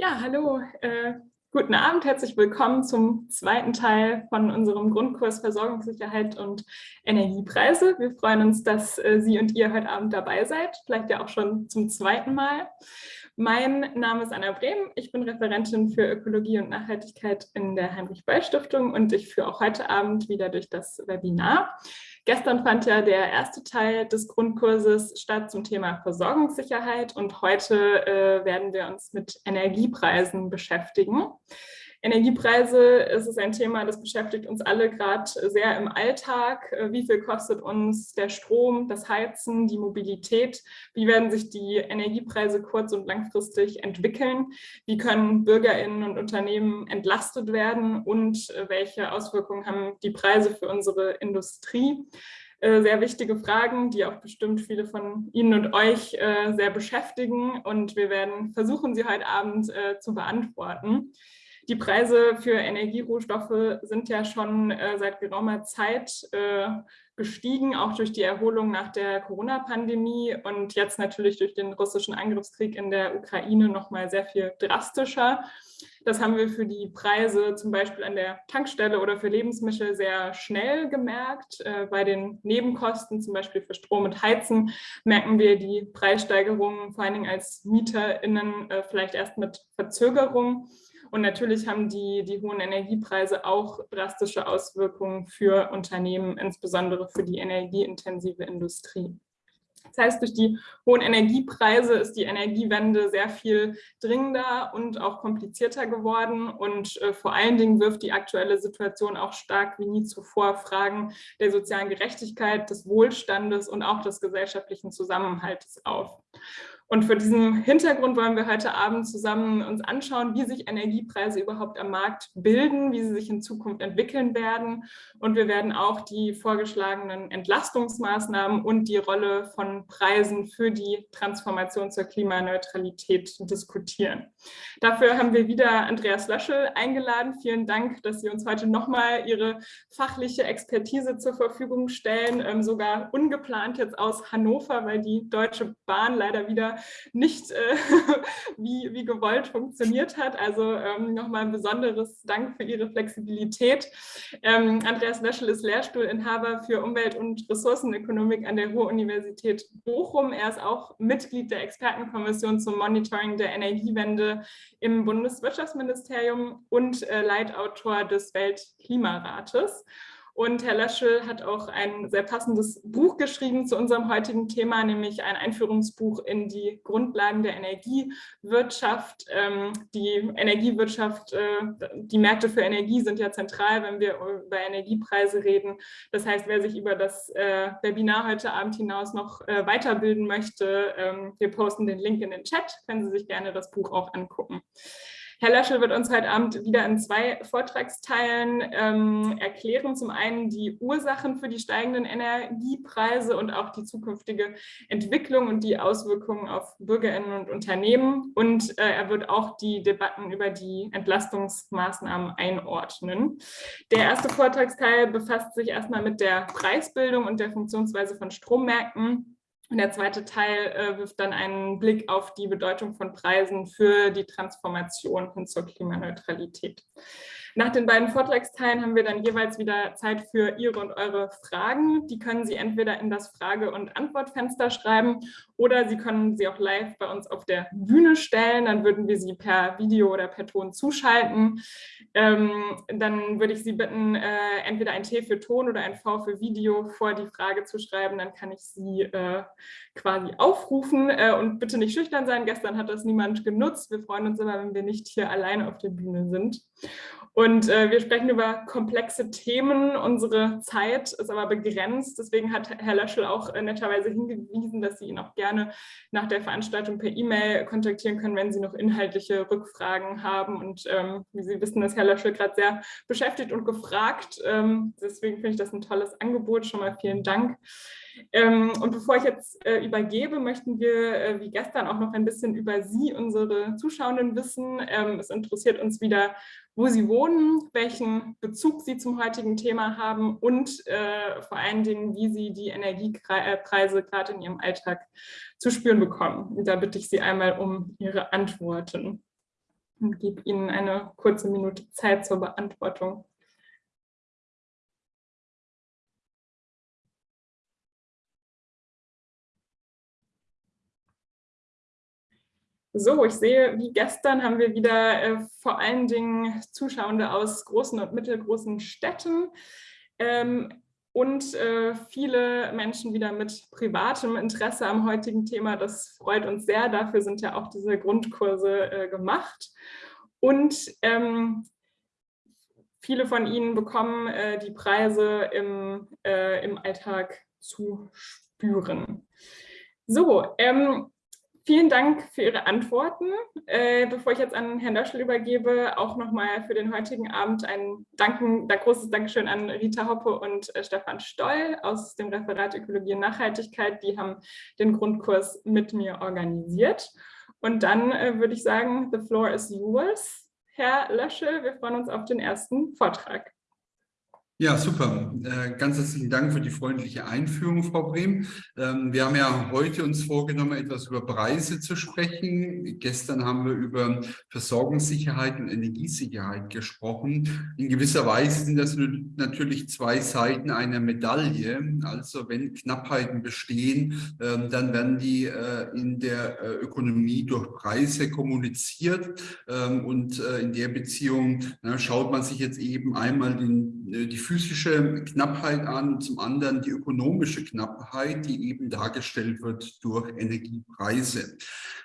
Ja, hallo, äh, guten Abend, herzlich willkommen zum zweiten Teil von unserem Grundkurs Versorgungssicherheit und Energiepreise. Wir freuen uns, dass äh, Sie und ihr heute Abend dabei seid, vielleicht ja auch schon zum zweiten Mal. Mein Name ist Anna Brehm, ich bin Referentin für Ökologie und Nachhaltigkeit in der Heinrich-Böll-Stiftung und ich führe auch heute Abend wieder durch das Webinar. Gestern fand ja der erste Teil des Grundkurses statt zum Thema Versorgungssicherheit und heute äh, werden wir uns mit Energiepreisen beschäftigen. Energiepreise ist es ein Thema, das beschäftigt uns alle gerade sehr im Alltag. Äh, wie viel kostet uns der Strom, das Heizen, die Mobilität? Wie werden sich die Energiepreise kurz- und langfristig entwickeln? Wie können BürgerInnen und Unternehmen entlastet werden? Und äh, welche Auswirkungen haben die Preise für unsere Industrie? Äh, sehr wichtige Fragen, die auch bestimmt viele von Ihnen und euch sehr beschäftigen. Und wir werden versuchen, sie heute Abend zu beantworten. Die Preise für Energierohstoffe sind ja schon äh, seit geraumer Zeit äh, gestiegen, auch durch die Erholung nach der Corona-Pandemie und jetzt natürlich durch den russischen Angriffskrieg in der Ukraine noch mal sehr viel drastischer. Das haben wir für die Preise zum Beispiel an der Tankstelle oder für Lebensmittel sehr schnell gemerkt. Äh, bei den Nebenkosten, zum Beispiel für Strom und Heizen, merken wir die Preissteigerungen vor allen Dingen als MieterInnen äh, vielleicht erst mit Verzögerung. Und natürlich haben die, die hohen Energiepreise auch drastische Auswirkungen für Unternehmen, insbesondere für die energieintensive Industrie. Das heißt, durch die hohen Energiepreise ist die Energiewende sehr viel dringender und auch komplizierter geworden. Und äh, vor allen Dingen wirft die aktuelle Situation auch stark wie nie zuvor Fragen der sozialen Gerechtigkeit, des Wohlstandes und auch des gesellschaftlichen Zusammenhalts auf. Und vor diesem Hintergrund wollen wir heute Abend zusammen uns anschauen, wie sich Energiepreise überhaupt am Markt bilden, wie sie sich in Zukunft entwickeln werden. Und wir werden auch die vorgeschlagenen Entlastungsmaßnahmen und die Rolle von Preisen für die Transformation zur Klimaneutralität diskutieren. Dafür haben wir wieder Andreas Löschel eingeladen. Vielen Dank, dass Sie uns heute nochmal Ihre fachliche Expertise zur Verfügung stellen, ähm, sogar ungeplant jetzt aus Hannover, weil die Deutsche Bahn leider wieder nicht äh, wie, wie gewollt funktioniert hat. Also ähm, nochmal ein besonderes Dank für Ihre Flexibilität. Ähm, Andreas Löschel ist Lehrstuhlinhaber für Umwelt- und Ressourcenökonomik an der Ruhr-Universität Bochum. Er ist auch Mitglied der Expertenkommission zum Monitoring der Energiewende im Bundeswirtschaftsministerium und äh, Leitautor des Weltklimarates. Und Herr Löschel hat auch ein sehr passendes Buch geschrieben zu unserem heutigen Thema, nämlich ein Einführungsbuch in die Grundlagen der Energiewirtschaft. Ähm, die Energiewirtschaft, äh, die Märkte für Energie sind ja zentral, wenn wir über Energiepreise reden. Das heißt, wer sich über das äh, Webinar heute Abend hinaus noch äh, weiterbilden möchte, ähm, wir posten den Link in den Chat, können Sie sich gerne das Buch auch angucken. Herr Löschel wird uns heute Abend wieder in zwei Vortragsteilen ähm, erklären. Zum einen die Ursachen für die steigenden Energiepreise und auch die zukünftige Entwicklung und die Auswirkungen auf BürgerInnen und Unternehmen. Und äh, er wird auch die Debatten über die Entlastungsmaßnahmen einordnen. Der erste Vortragsteil befasst sich erstmal mit der Preisbildung und der Funktionsweise von Strommärkten. Und der zweite Teil äh, wirft dann einen Blick auf die Bedeutung von Preisen für die Transformation hin zur Klimaneutralität. Nach den beiden Vortragsteilen haben wir dann jeweils wieder Zeit für Ihre und eure Fragen. Die können Sie entweder in das Frage- und Antwortfenster schreiben oder Sie können sie auch live bei uns auf der Bühne stellen. Dann würden wir sie per Video oder per Ton zuschalten. Ähm, dann würde ich Sie bitten, äh, entweder ein T für Ton oder ein V für Video vor die Frage zu schreiben. Dann kann ich Sie äh, quasi aufrufen äh, und bitte nicht schüchtern sein. Gestern hat das niemand genutzt. Wir freuen uns immer, wenn wir nicht hier alleine auf der Bühne sind. Und äh, wir sprechen über komplexe Themen. Unsere Zeit ist aber begrenzt. Deswegen hat Herr Löschel auch äh, netterweise hingewiesen, dass Sie ihn auch gerne nach der Veranstaltung per E-Mail kontaktieren können, wenn Sie noch inhaltliche Rückfragen haben. Und ähm, wie Sie wissen, ist Herr Löschel gerade sehr beschäftigt und gefragt. Ähm, deswegen finde ich das ein tolles Angebot. Schon mal vielen Dank. Ähm, und bevor ich jetzt äh, übergebe, möchten wir äh, wie gestern auch noch ein bisschen über Sie, unsere Zuschauenden, wissen. Ähm, es interessiert uns wieder, wo Sie wohnen, welchen Bezug Sie zum heutigen Thema haben und äh, vor allen Dingen, wie Sie die Energiepreise gerade in Ihrem Alltag zu spüren bekommen. Und da bitte ich Sie einmal um Ihre Antworten. und gebe Ihnen eine kurze Minute Zeit zur Beantwortung. So, ich sehe, wie gestern haben wir wieder äh, vor allen Dingen Zuschauende aus großen und mittelgroßen Städten ähm, und äh, viele Menschen wieder mit privatem Interesse am heutigen Thema. Das freut uns sehr. Dafür sind ja auch diese Grundkurse äh, gemacht. Und ähm, viele von Ihnen bekommen äh, die Preise im, äh, im Alltag zu spüren. So, ähm, Vielen Dank für Ihre Antworten. Äh, bevor ich jetzt an Herrn Döschel übergebe, auch nochmal für den heutigen Abend ein Danken, ein großes Dankeschön an Rita Hoppe und äh, Stefan Stoll aus dem Referat Ökologie und Nachhaltigkeit. Die haben den Grundkurs mit mir organisiert. Und dann äh, würde ich sagen, the floor is yours. Herr Löschel, wir freuen uns auf den ersten Vortrag. Ja, super. Äh, ganz herzlichen Dank für die freundliche Einführung, Frau Brehm. Ähm, wir haben ja heute uns vorgenommen, etwas über Preise zu sprechen. Gestern haben wir über Versorgungssicherheit und Energiesicherheit gesprochen. In gewisser Weise sind das natürlich zwei Seiten einer Medaille. Also wenn Knappheiten bestehen, ähm, dann werden die äh, in der äh, Ökonomie durch Preise kommuniziert. Ähm, und in der Beziehung schaut man sich jetzt eben einmal die physische Knappheit an, zum anderen die ökonomische Knappheit, die eben dargestellt wird durch Energiepreise.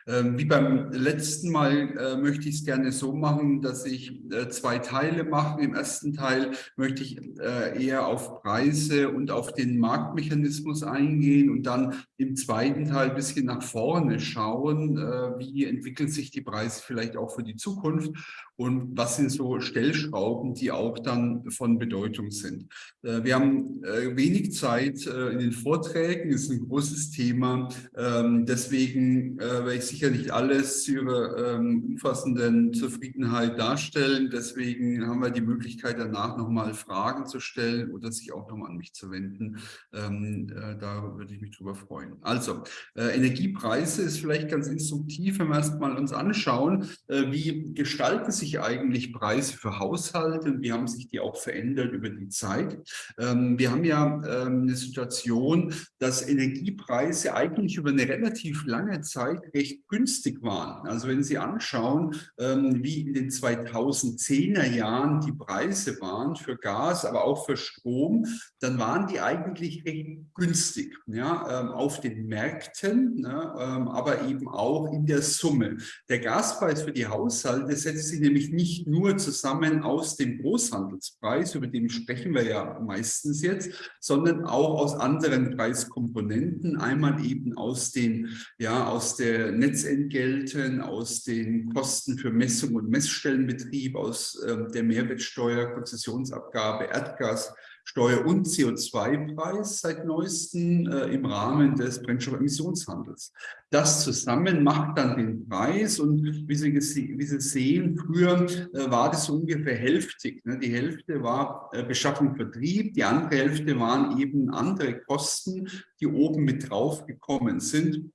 Ähm, wie beim letzten Mal äh, möchte ich es gerne so machen, dass ich äh, zwei Teile mache. Im ersten Teil möchte ich äh, eher auf Preise und auf den Marktmechanismus eingehen und dann im zweiten Teil ein bisschen nach vorne schauen, wie entwickeln sich die Preise vielleicht auch für die Zukunft und was sind so Stellschrauben, die auch dann von Bedeutung sind. Äh, wir haben äh, wenig Zeit äh, in den Vorträgen, ist ein großes Thema. Ähm, deswegen werde ich sicher nicht alles zu Ihrer ähm, umfassenden Zufriedenheit darstellen. Deswegen haben wir die Möglichkeit, danach nochmal Fragen zu stellen oder sich auch nochmal an mich zu wenden. Ähm, da würde ich mich drüber freuen. Also, Energiepreise ist vielleicht ganz instruktiv, wenn wir erstmal uns anschauen, wie gestalten sich eigentlich Preise für Haushalte und wie haben sich die auch verändert über die Zeit. Ähm, wir haben ja ähm, eine Situation, dass Energiepreise eigentlich über eine relativ lange Zeit recht günstig waren. Also wenn Sie anschauen, ähm, wie in den 2010er Jahren die Preise waren für Gas, aber auch für Strom, dann waren die eigentlich recht günstig ja, auf den Märkten, ne, aber eben auch in der Summe. Der Gaspreis für die Haushalte setzt sich nämlich nicht nur zusammen aus dem Großhandelspreis, über den sprechen wir ja meistens jetzt, sondern auch aus anderen Preiskomponenten. Einmal eben aus den, ja, aus der Netzentgelten, aus den Kosten für Messung und Messstellenbetrieb, aus äh, der Mehrwertsteuer, Konzessionsabgabe, Erdgas, Steuer- und CO2-Preis seit neuestem äh, im Rahmen des Brennstoffemissionshandels. Das zusammen macht dann den Preis und wie Sie, wie Sie sehen, früher äh, war das ungefähr hälftig. Ne? Die Hälfte war äh, Beschaffung, Vertrieb, die andere Hälfte waren eben andere Kosten, die oben mit drauf gekommen sind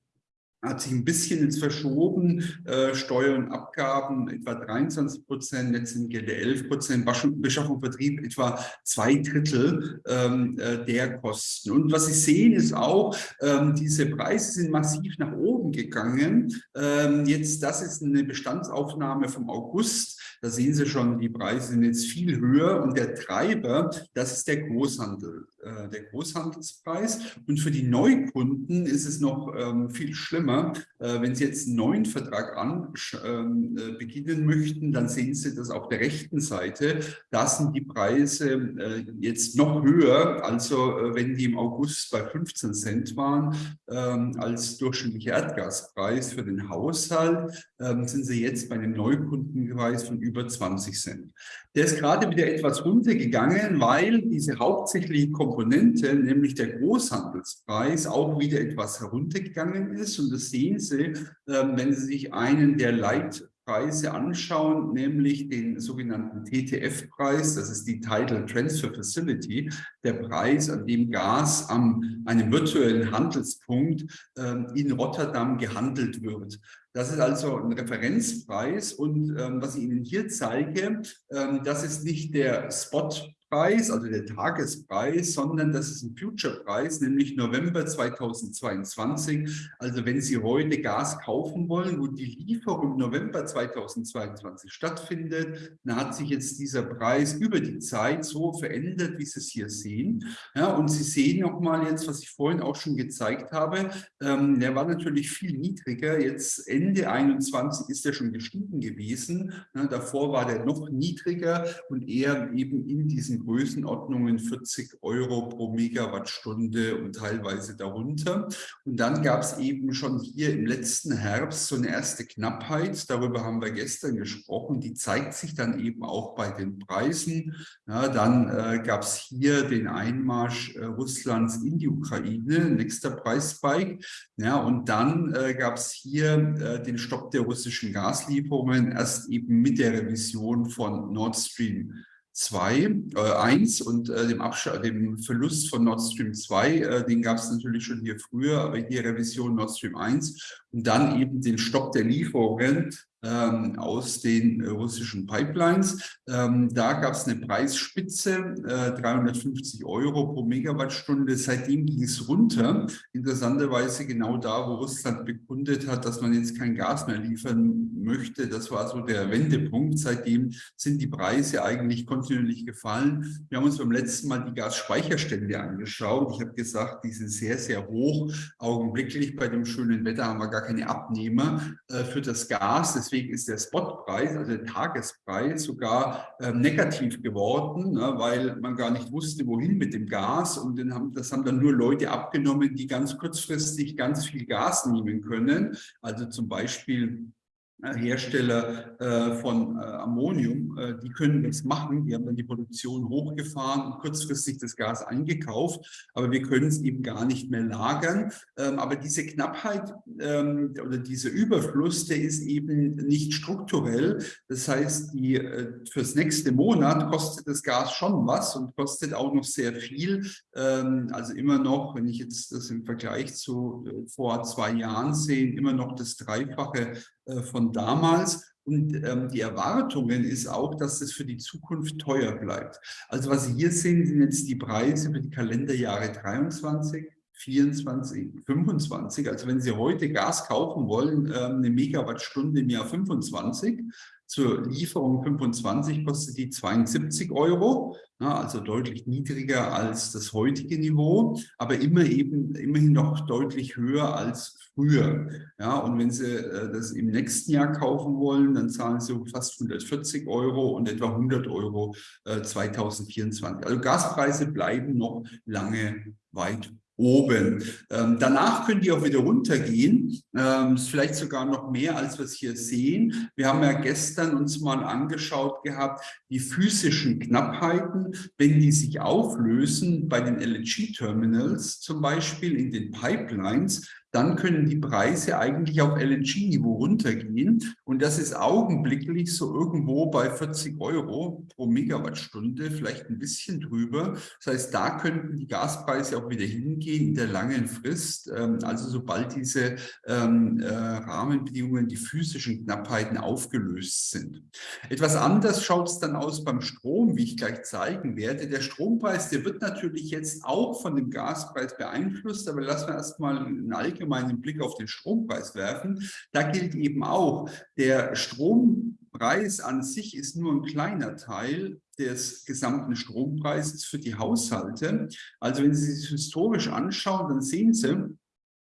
hat sich ein bisschen jetzt verschoben, äh, Steuern und Abgaben etwa 23 Prozent, Netzentgelte 11 Prozent, Beschaffung Vertrieb etwa zwei Drittel ähm, äh, der Kosten. Und was Sie sehen ist auch, ähm, diese Preise sind massiv nach oben gegangen. Ähm, jetzt, das ist eine Bestandsaufnahme vom August. Da sehen Sie schon, die Preise sind jetzt viel höher und der Treiber, das ist der Großhandel. Äh, der Großhandelspreis. Und für die Neukunden ist es noch ähm, viel schlimmer. Äh, wenn Sie jetzt einen neuen Vertrag an, ähm, äh, beginnen möchten, dann sehen Sie das auf der rechten Seite. Da sind die Preise äh, jetzt noch höher. Also äh, wenn die im August bei 15 Cent waren ähm, als durchschnittlicher Erdgaspreis für den Haushalt, ähm, sind sie jetzt bei einem Neukundenpreis von über 20 Cent. Der ist gerade wieder etwas runtergegangen, weil diese hauptsächliche Komponente, nämlich der Großhandelspreis, auch wieder etwas heruntergegangen ist. Und sehen Sie, ähm, wenn Sie sich einen der Leit Preise anschauen, nämlich den sogenannten TTF-Preis, das ist die Tidal Transfer Facility, der Preis, an dem Gas an einem virtuellen Handelspunkt ähm, in Rotterdam gehandelt wird. Das ist also ein Referenzpreis und ähm, was ich Ihnen hier zeige, ähm, das ist nicht der Spot Preis, also der Tagespreis, sondern das ist ein Future-Preis, nämlich November 2022. Also wenn Sie heute Gas kaufen wollen, wo die Lieferung November 2022 stattfindet, dann hat sich jetzt dieser Preis über die Zeit so verändert, wie Sie es hier sehen. Ja, und Sie sehen nochmal jetzt, was ich vorhin auch schon gezeigt habe, ähm, der war natürlich viel niedriger. Jetzt Ende 21 ist er schon gestiegen gewesen. Ja, davor war der noch niedriger und eher eben in diesem Größenordnungen 40 Euro pro Megawattstunde und teilweise darunter. Und dann gab es eben schon hier im letzten Herbst so eine erste Knappheit. Darüber haben wir gestern gesprochen. Die zeigt sich dann eben auch bei den Preisen. Ja, dann äh, gab es hier den Einmarsch äh, Russlands in die Ukraine, nächster Preisspike. Ja, und dann äh, gab es hier äh, den Stopp der russischen Gaslieferungen, erst eben mit der Revision von Nord Stream 2, äh, 1 und äh, dem, dem Verlust von Nord Stream 2, äh, den gab es natürlich schon hier früher, aber hier Revision Nord Stream 1 und dann eben den Stopp der Lieferungen ähm, aus den äh, russischen Pipelines. Ähm, da gab es eine Preisspitze, äh, 350 Euro pro Megawattstunde. Seitdem ging es runter. Interessanterweise genau da, wo Russland bekundet hat, dass man jetzt kein Gas mehr liefern möchte. Das war so der Wendepunkt. Seitdem sind die Preise eigentlich kontinuierlich gefallen. Wir haben uns beim letzten Mal die Gasspeicherstände angeschaut. Ich habe gesagt, die sind sehr, sehr hoch. Augenblicklich bei dem schönen Wetter haben wir gar keine Abnehmer äh, für das Gas. Deswegen ist der Spotpreis, also der Tagespreis, sogar äh, negativ geworden, ne, weil man gar nicht wusste, wohin mit dem Gas. Und haben, das haben dann nur Leute abgenommen, die ganz kurzfristig ganz viel Gas nehmen können. Also zum Beispiel Hersteller äh, von äh, Ammonium, äh, die können das machen. Die haben dann die Produktion hochgefahren und kurzfristig das Gas eingekauft, aber wir können es eben gar nicht mehr lagern. Ähm, aber diese Knappheit ähm, oder dieser Überfluss, der ist eben nicht strukturell. Das heißt, die, fürs nächste Monat kostet das Gas schon was und kostet auch noch sehr viel. Ähm, also immer noch, wenn ich jetzt das im Vergleich zu vor zwei Jahren sehe, immer noch das Dreifache äh, damals. Und ähm, die Erwartungen ist auch, dass es für die Zukunft teuer bleibt. Also was Sie hier sehen, sind jetzt die Preise für die Kalenderjahre 23, 24, 25. Also wenn Sie heute Gas kaufen wollen, ähm, eine Megawattstunde im Jahr 25, zur Lieferung 25 kostet die 72 Euro, also deutlich niedriger als das heutige Niveau, aber immer eben, immerhin noch deutlich höher als früher. Ja, und wenn Sie äh, das im nächsten Jahr kaufen wollen, dann zahlen Sie fast 140 Euro und etwa 100 Euro 2024. Äh, also Gaspreise bleiben noch lange weit oben. Ähm, danach können die auch wieder runtergehen, ähm, vielleicht sogar noch mehr, als wir es hier sehen. Wir haben ja gestern uns mal angeschaut gehabt, die physischen Knappheiten, wenn die sich auflösen bei den LNG-Terminals zum Beispiel in den Pipelines, dann können die Preise eigentlich auf LNG-Niveau runtergehen. Und das ist augenblicklich so irgendwo bei 40 Euro pro Megawattstunde, vielleicht ein bisschen drüber. Das heißt, da könnten die Gaspreise auch wieder hingehen in der langen Frist. Ähm, also sobald diese ähm, äh, Rahmenbedingungen, die physischen Knappheiten aufgelöst sind. Etwas anders schaut es dann aus beim Strom, wie ich gleich zeigen werde. Der Strompreis, der wird natürlich jetzt auch von dem Gaspreis beeinflusst, aber lassen wir erstmal einen allgemeinen Blick auf den Strompreis werfen. Da gilt eben auch, der Strompreis an sich ist nur ein kleiner Teil des gesamten Strompreises für die Haushalte. Also wenn Sie sich historisch anschauen, dann sehen Sie,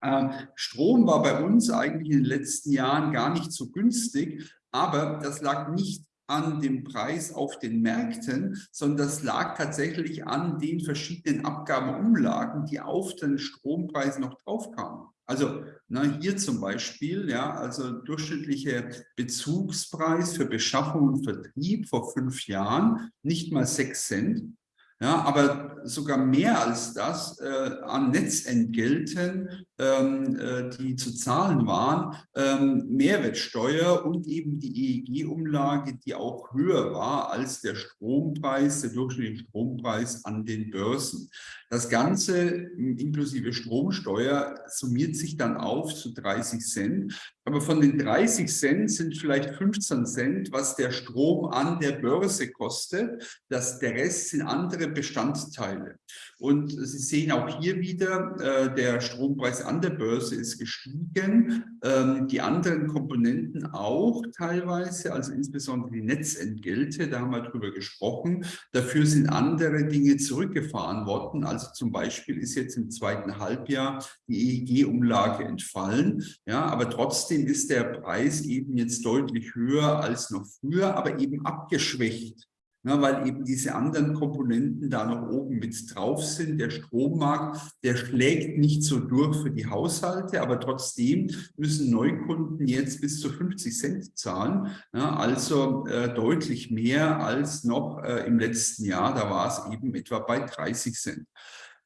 äh, Strom war bei uns eigentlich in den letzten Jahren gar nicht so günstig, aber das lag nicht an dem Preis auf den Märkten, sondern das lag tatsächlich an den verschiedenen Abgabeumlagen, die auf den Strompreis noch draufkamen. Also na, hier zum Beispiel, ja, also durchschnittlicher Bezugspreis für Beschaffung und Vertrieb vor fünf Jahren, nicht mal sechs Cent. Ja, aber sogar mehr als das äh, an Netzentgelten die zu zahlen waren, ähm, Mehrwertsteuer und eben die EEG-Umlage, die auch höher war als der Strompreis, der durchschnittliche Strompreis an den Börsen. Das Ganze inklusive Stromsteuer summiert sich dann auf zu 30 Cent. Aber von den 30 Cent sind vielleicht 15 Cent, was der Strom an der Börse kostet. Das, der Rest sind andere Bestandteile. Und Sie sehen auch hier wieder, äh, der Strompreis an der Börse ist gestiegen, ähm, die anderen Komponenten auch teilweise, also insbesondere die Netzentgelte, da haben wir drüber gesprochen. Dafür sind andere Dinge zurückgefahren worden. Also zum Beispiel ist jetzt im zweiten Halbjahr die EEG-Umlage entfallen. Ja, aber trotzdem ist der Preis eben jetzt deutlich höher als noch früher, aber eben abgeschwächt na, weil eben diese anderen Komponenten da noch oben mit drauf sind. Der Strommarkt, der schlägt nicht so durch für die Haushalte, aber trotzdem müssen Neukunden jetzt bis zu 50 Cent zahlen, na, also äh, deutlich mehr als noch äh, im letzten Jahr. Da war es eben etwa bei 30 Cent.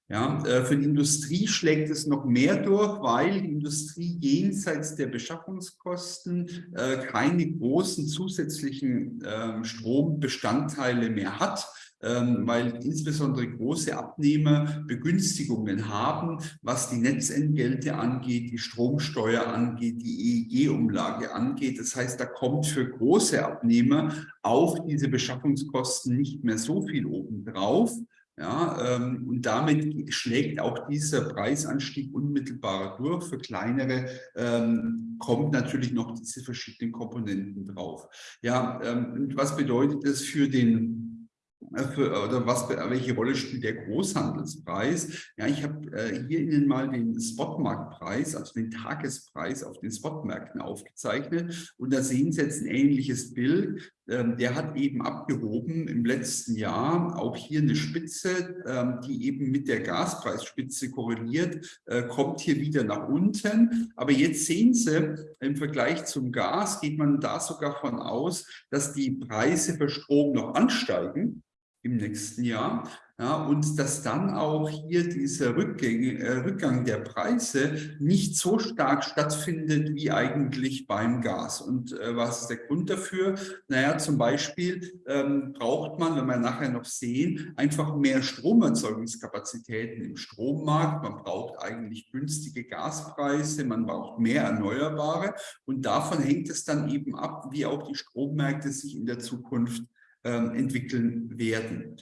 Ja, äh, für die Industrie schlägt es noch mehr durch, weil die Industrie jenseits der Beschaffungskosten äh, keine großen zusätzlichen ähm, Strombestandteile mehr hat ähm, weil insbesondere große Abnehmer Begünstigungen haben, was die Netzentgelte angeht, die Stromsteuer angeht, die EEG-Umlage angeht. Das heißt, da kommt für große Abnehmer auf diese Beschaffungskosten nicht mehr so viel obendrauf. Ja, ähm, und damit schlägt auch dieser Preisanstieg unmittelbar durch. Für kleinere ähm, kommt natürlich noch diese verschiedenen Komponenten drauf. Ja, ähm, was bedeutet das für den äh, für, oder was, welche Rolle spielt der Großhandelspreis? Ja, ich habe äh, hier Ihnen mal den Spotmarktpreis, also den Tagespreis auf den Spotmärkten aufgezeichnet. Und da sehen Sie jetzt ein ähnliches Bild. Ähm, der hat eben abgehoben im letzten Jahr. Auch hier eine Spitze, ähm, die eben mit der Gaspreisspitze korreliert, äh, kommt hier wieder nach unten. Aber jetzt sehen Sie, im Vergleich zum Gas geht man da sogar von aus, dass die Preise für Strom noch ansteigen im nächsten Jahr. Ja, und dass dann auch hier dieser Rückgang, äh, Rückgang der Preise nicht so stark stattfindet wie eigentlich beim Gas. Und äh, was ist der Grund dafür? Naja, zum Beispiel ähm, braucht man, wenn wir nachher noch sehen, einfach mehr Stromerzeugungskapazitäten im Strommarkt. Man braucht eigentlich günstige Gaspreise, man braucht mehr Erneuerbare. Und davon hängt es dann eben ab, wie auch die Strommärkte sich in der Zukunft ähm, entwickeln werden.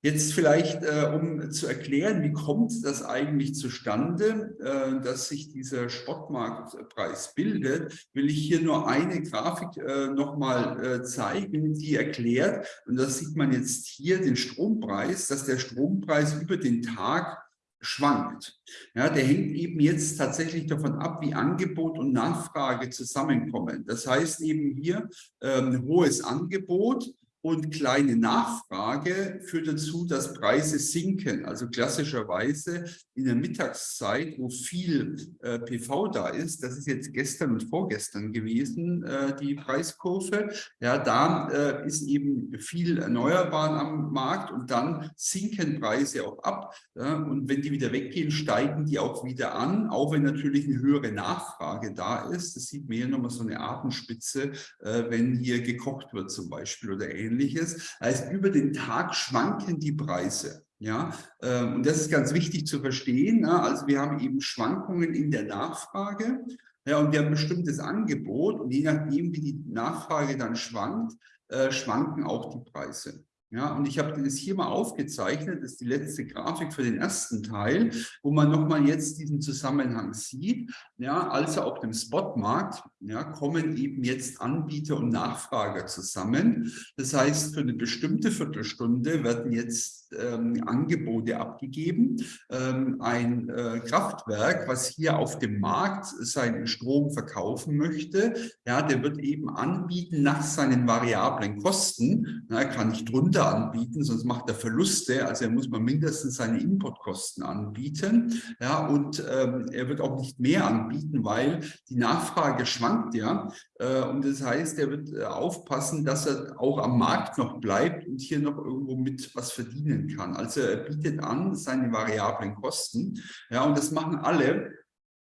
Jetzt vielleicht, äh, um zu erklären, wie kommt das eigentlich zustande, äh, dass sich dieser Spottmarktpreis bildet, will ich hier nur eine Grafik äh, nochmal äh, zeigen, die erklärt, und das sieht man jetzt hier, den Strompreis, dass der Strompreis über den Tag schwankt. Ja, der hängt eben jetzt tatsächlich davon ab, wie Angebot und Nachfrage zusammenkommen. Das heißt eben hier ähm, hohes Angebot, und kleine Nachfrage führt dazu, dass Preise sinken. Also klassischerweise in der Mittagszeit, wo viel äh, PV da ist, das ist jetzt gestern und vorgestern gewesen, äh, die Preiskurve, ja, da äh, ist eben viel Erneuerbaren am Markt und dann sinken Preise auch ab. Ja, und wenn die wieder weggehen, steigen die auch wieder an, auch wenn natürlich eine höhere Nachfrage da ist. Das sieht man hier nochmal so eine Atemspitze, äh, wenn hier gekocht wird zum Beispiel oder ähnliches ähnliches. Heißt, über den Tag schwanken die Preise. Ja, ähm, und das ist ganz wichtig zu verstehen. Also wir haben eben Schwankungen in der Nachfrage. Ja, und wir haben ein bestimmtes Angebot und je nachdem, wie die Nachfrage dann schwankt, äh, schwanken auch die Preise. Ja, und ich habe das hier mal aufgezeichnet, das ist die letzte Grafik für den ersten Teil, wo man nochmal jetzt diesen Zusammenhang sieht. Ja, also auf dem Spotmarkt ja, kommen eben jetzt Anbieter und Nachfrager zusammen. Das heißt, für eine bestimmte Viertelstunde werden jetzt ähm, Angebote abgegeben. Ähm, ein äh, Kraftwerk, was hier auf dem Markt seinen Strom verkaufen möchte, ja, der wird eben anbieten nach seinen variablen Kosten. Na, er kann nicht drunter anbieten, sonst macht er Verluste. Also er muss mal mindestens seine Importkosten anbieten. Ja, und ähm, er wird auch nicht mehr anbieten, weil die Nachfrage schwankt ja. Äh, und das heißt, er wird äh, aufpassen, dass er auch am Markt noch bleibt und hier noch irgendwo mit was verdienen kann. Also er bietet an seine variablen Kosten. Ja, und das machen alle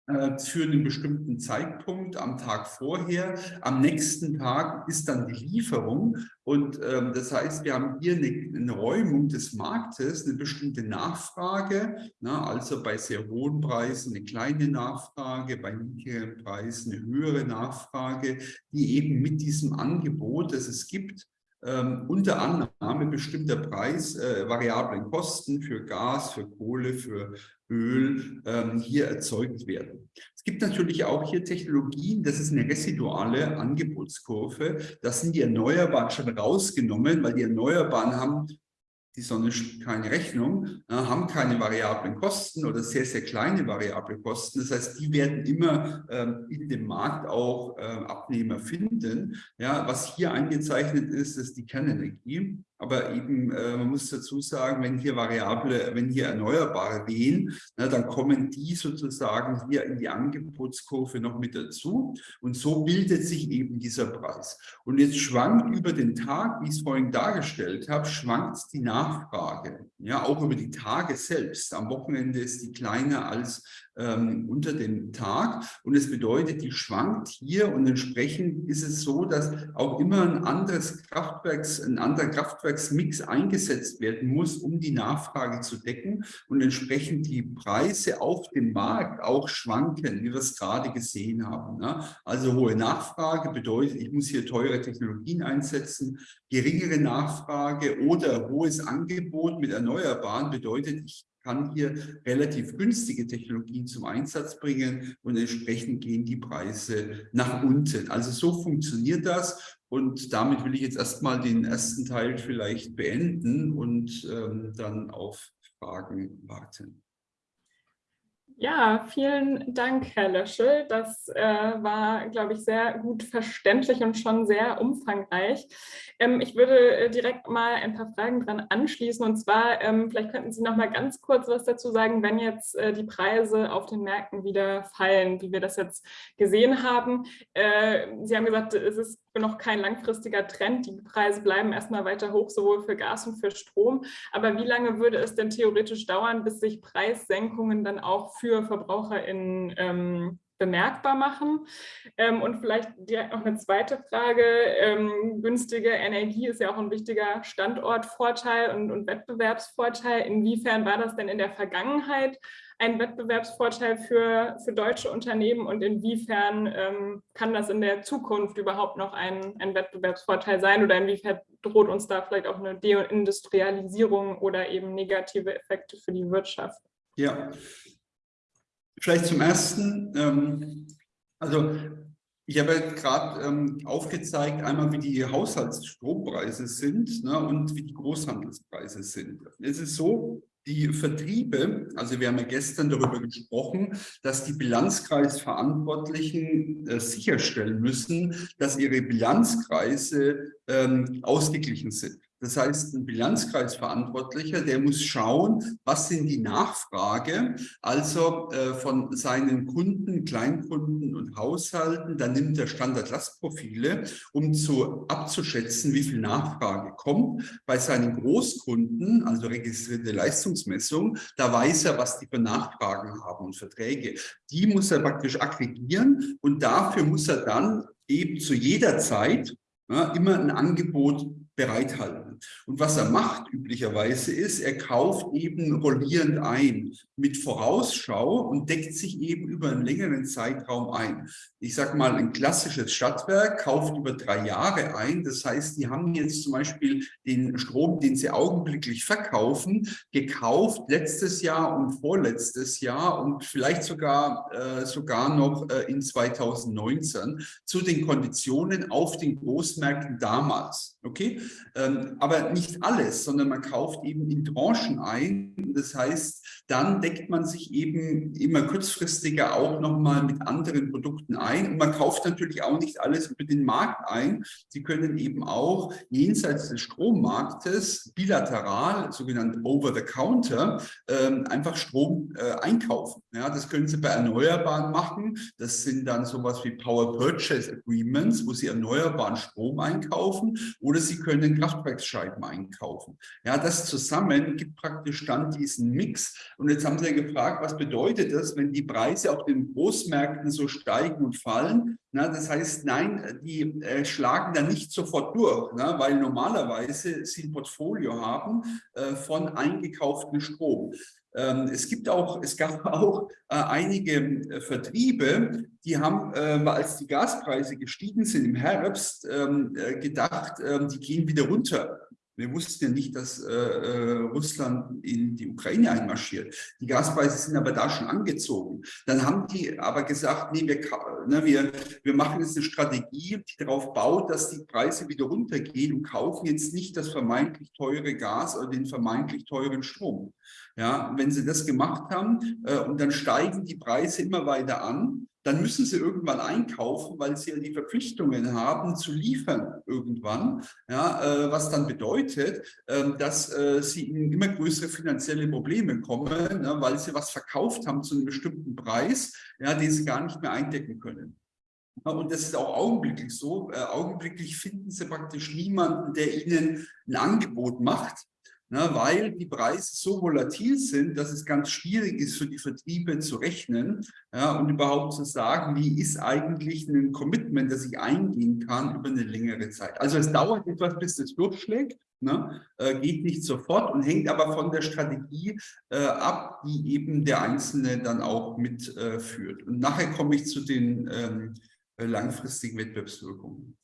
äh, für einen bestimmten Zeitpunkt am Tag vorher. Am nächsten Tag ist dann die Lieferung und ähm, das heißt, wir haben hier eine, eine, Räumung des Marktes, eine bestimmte Nachfrage, na, also bei sehr hohen Preisen eine kleine Nachfrage, bei niedrigen Preisen eine höhere Nachfrage, die eben mit diesem Angebot, das es gibt, ähm, unter Annahme bestimmter Preis, äh, Kosten für Gas, für Kohle, für Öl ähm, hier erzeugt werden. Es gibt natürlich auch hier Technologien, das ist eine residuale Angebotskurve. Das sind die Erneuerbaren schon rausgenommen, weil die Erneuerbaren haben die Sonne keine Rechnung, haben keine variablen Kosten oder sehr, sehr kleine variable Kosten. Das heißt, die werden immer ähm, in dem Markt auch äh, Abnehmer finden. Ja, was hier eingezeichnet ist, ist die Kernenergie. Aber eben, äh, man muss dazu sagen, wenn hier Variable, wenn hier Erneuerbare wehen, na, dann kommen die sozusagen hier in die Angebotskurve noch mit dazu. Und so bildet sich eben dieser Preis. Und jetzt schwankt über den Tag, wie ich es vorhin dargestellt habe, schwankt die Nachfrage. Ja, auch über die Tage selbst. Am Wochenende ist die kleiner als ähm, unter dem Tag. Und es bedeutet, die schwankt hier und entsprechend ist es so, dass auch immer ein anderes Kraftwerks, ein anderer Kraftwerksmix eingesetzt werden muss, um die Nachfrage zu decken und entsprechend die Preise auf dem Markt auch schwanken, wie wir es gerade gesehen haben. Ne? Also hohe Nachfrage bedeutet, ich muss hier teure Technologien einsetzen, geringere Nachfrage oder hohes Angebot mit Erneuerbaren bedeutet, ich kann hier relativ günstige Technologien zum Einsatz bringen und entsprechend gehen die Preise nach unten. Also so funktioniert das und damit will ich jetzt erstmal den ersten Teil vielleicht beenden und ähm, dann auf Fragen warten. Ja, vielen Dank, Herr Löschel. Das äh, war, glaube ich, sehr gut verständlich und schon sehr umfangreich. Ähm, ich würde äh, direkt mal ein paar Fragen dran anschließen. Und zwar, ähm, vielleicht könnten Sie noch mal ganz kurz was dazu sagen, wenn jetzt äh, die Preise auf den Märkten wieder fallen, wie wir das jetzt gesehen haben. Äh, Sie haben gesagt, es ist noch kein langfristiger Trend. Die Preise bleiben erstmal weiter hoch, sowohl für Gas und für Strom. Aber wie lange würde es denn theoretisch dauern, bis sich Preissenkungen dann auch für VerbraucherInnen ähm, bemerkbar machen. Ähm, und vielleicht direkt noch eine zweite Frage. Ähm, günstige Energie ist ja auch ein wichtiger Standortvorteil und, und, Wettbewerbsvorteil. Inwiefern war das denn in der Vergangenheit ein Wettbewerbsvorteil für, für deutsche Unternehmen und inwiefern ähm, kann das in der Zukunft überhaupt noch ein, ein Wettbewerbsvorteil sein oder inwiefern droht uns da vielleicht auch eine Deindustrialisierung oder eben negative Effekte für die Wirtschaft? Ja, Vielleicht zum Ersten, ähm, also ich habe gerade ähm, aufgezeigt, einmal wie die Haushaltsstrompreise sind ne, und wie die Großhandelspreise sind. Es ist so, die Vertriebe, also wir haben ja gestern darüber gesprochen, dass die Bilanzkreisverantwortlichen äh, sicherstellen müssen, dass ihre Bilanzkreise ähm, ausgeglichen sind. Das heißt, ein Bilanzkreisverantwortlicher, der muss schauen, was sind die Nachfrage, also äh, von seinen Kunden, Kleinkunden und Haushalten, dann nimmt er Standardlastprofile, um zu abzuschätzen, wie viel Nachfrage kommt. Bei seinen Großkunden, also registrierte Leistungsmessung, da weiß er, was die für Nachfragen haben und Verträge. Die muss er praktisch aggregieren und dafür muss er dann eben zu jeder Zeit ja, immer ein Angebot bereithalten. Und was er macht üblicherweise ist, er kauft eben rollierend ein mit Vorausschau und deckt sich eben über einen längeren Zeitraum ein. Ich sage mal, ein klassisches Stadtwerk kauft über drei Jahre ein. Das heißt, die haben jetzt zum Beispiel den Strom, den sie augenblicklich verkaufen, gekauft letztes Jahr und vorletztes Jahr und vielleicht sogar, äh, sogar noch äh, in 2019 zu den Konditionen auf den Großmärkten damals. Okay, ähm, aber nicht alles, sondern man kauft eben in Tranchen ein. Das heißt, dann deckt man sich eben immer kurzfristiger auch nochmal mit anderen Produkten ein. Und man kauft natürlich auch nicht alles über den Markt ein. Sie können eben auch jenseits des Strommarktes bilateral, sogenannt over-the-counter, ähm, einfach Strom äh, einkaufen. Ja, das können Sie bei Erneuerbaren machen. Das sind dann sowas wie Power Purchase Agreements, wo Sie erneuerbaren Strom einkaufen oder Sie können Kraftwerksscheiben einkaufen. Ja, das zusammen gibt praktisch dann diesen Mix, Und jetzt haben Sie ja gefragt, was bedeutet das, wenn die Preise auf den Großmärkten so steigen und fallen? Na, das heißt, nein, die äh, schlagen da nicht sofort durch, ne, weil normalerweise sie ein Portfolio haben äh, von eingekauftem Strom. Ähm, es gibt auch, es gab auch äh, einige äh, Vertriebe, die haben, äh, als die Gaspreise gestiegen sind im Herbst, ähm, gedacht, ähm, die gehen wieder runter. Wir wussten ja nicht, dass äh, Russland in die Ukraine einmarschiert. Die Gaspreise sind aber da schon angezogen. Dann haben die aber gesagt, nee, wir, ne, wir, wir machen jetzt eine Strategie, die darauf baut, dass die Preise wieder runtergehen und kaufen jetzt nicht das vermeintlich teure Gas oder den vermeintlich teuren Strom. Ja, wenn sie das gemacht haben äh, und dann steigen die Preise immer weiter an, dann müssen sie irgendwann einkaufen, weil sie ja die Verpflichtungen haben zu liefern irgendwann, ja, äh, was dann bedeutet, äh, dass äh, sie in immer größere finanzielle Probleme kommen, ne, weil sie was verkauft haben zu einem bestimmten Preis, ja, den sie gar nicht mehr eindecken können. Und das ist auch augenblicklich so. Äh, augenblicklich finden sie praktisch niemanden, der ihnen ein Angebot macht, ne, weil die Preise so volatil sind, dass es ganz schwierig ist für die Vertriebe zu rechnen ja, und überhaupt zu sagen, wie ist eigentlich ein Commitment, das ich eingehen kann über eine längere Zeit. Also es dauert etwas, bis es durchschlägt. Ne, äh, geht nicht sofort und hängt aber von der Strategie äh, ab, die eben der Einzelne dann auch mitführt. Äh, und nachher komme ich zu den ähm, langfristigen Wettbewerbswirkungen.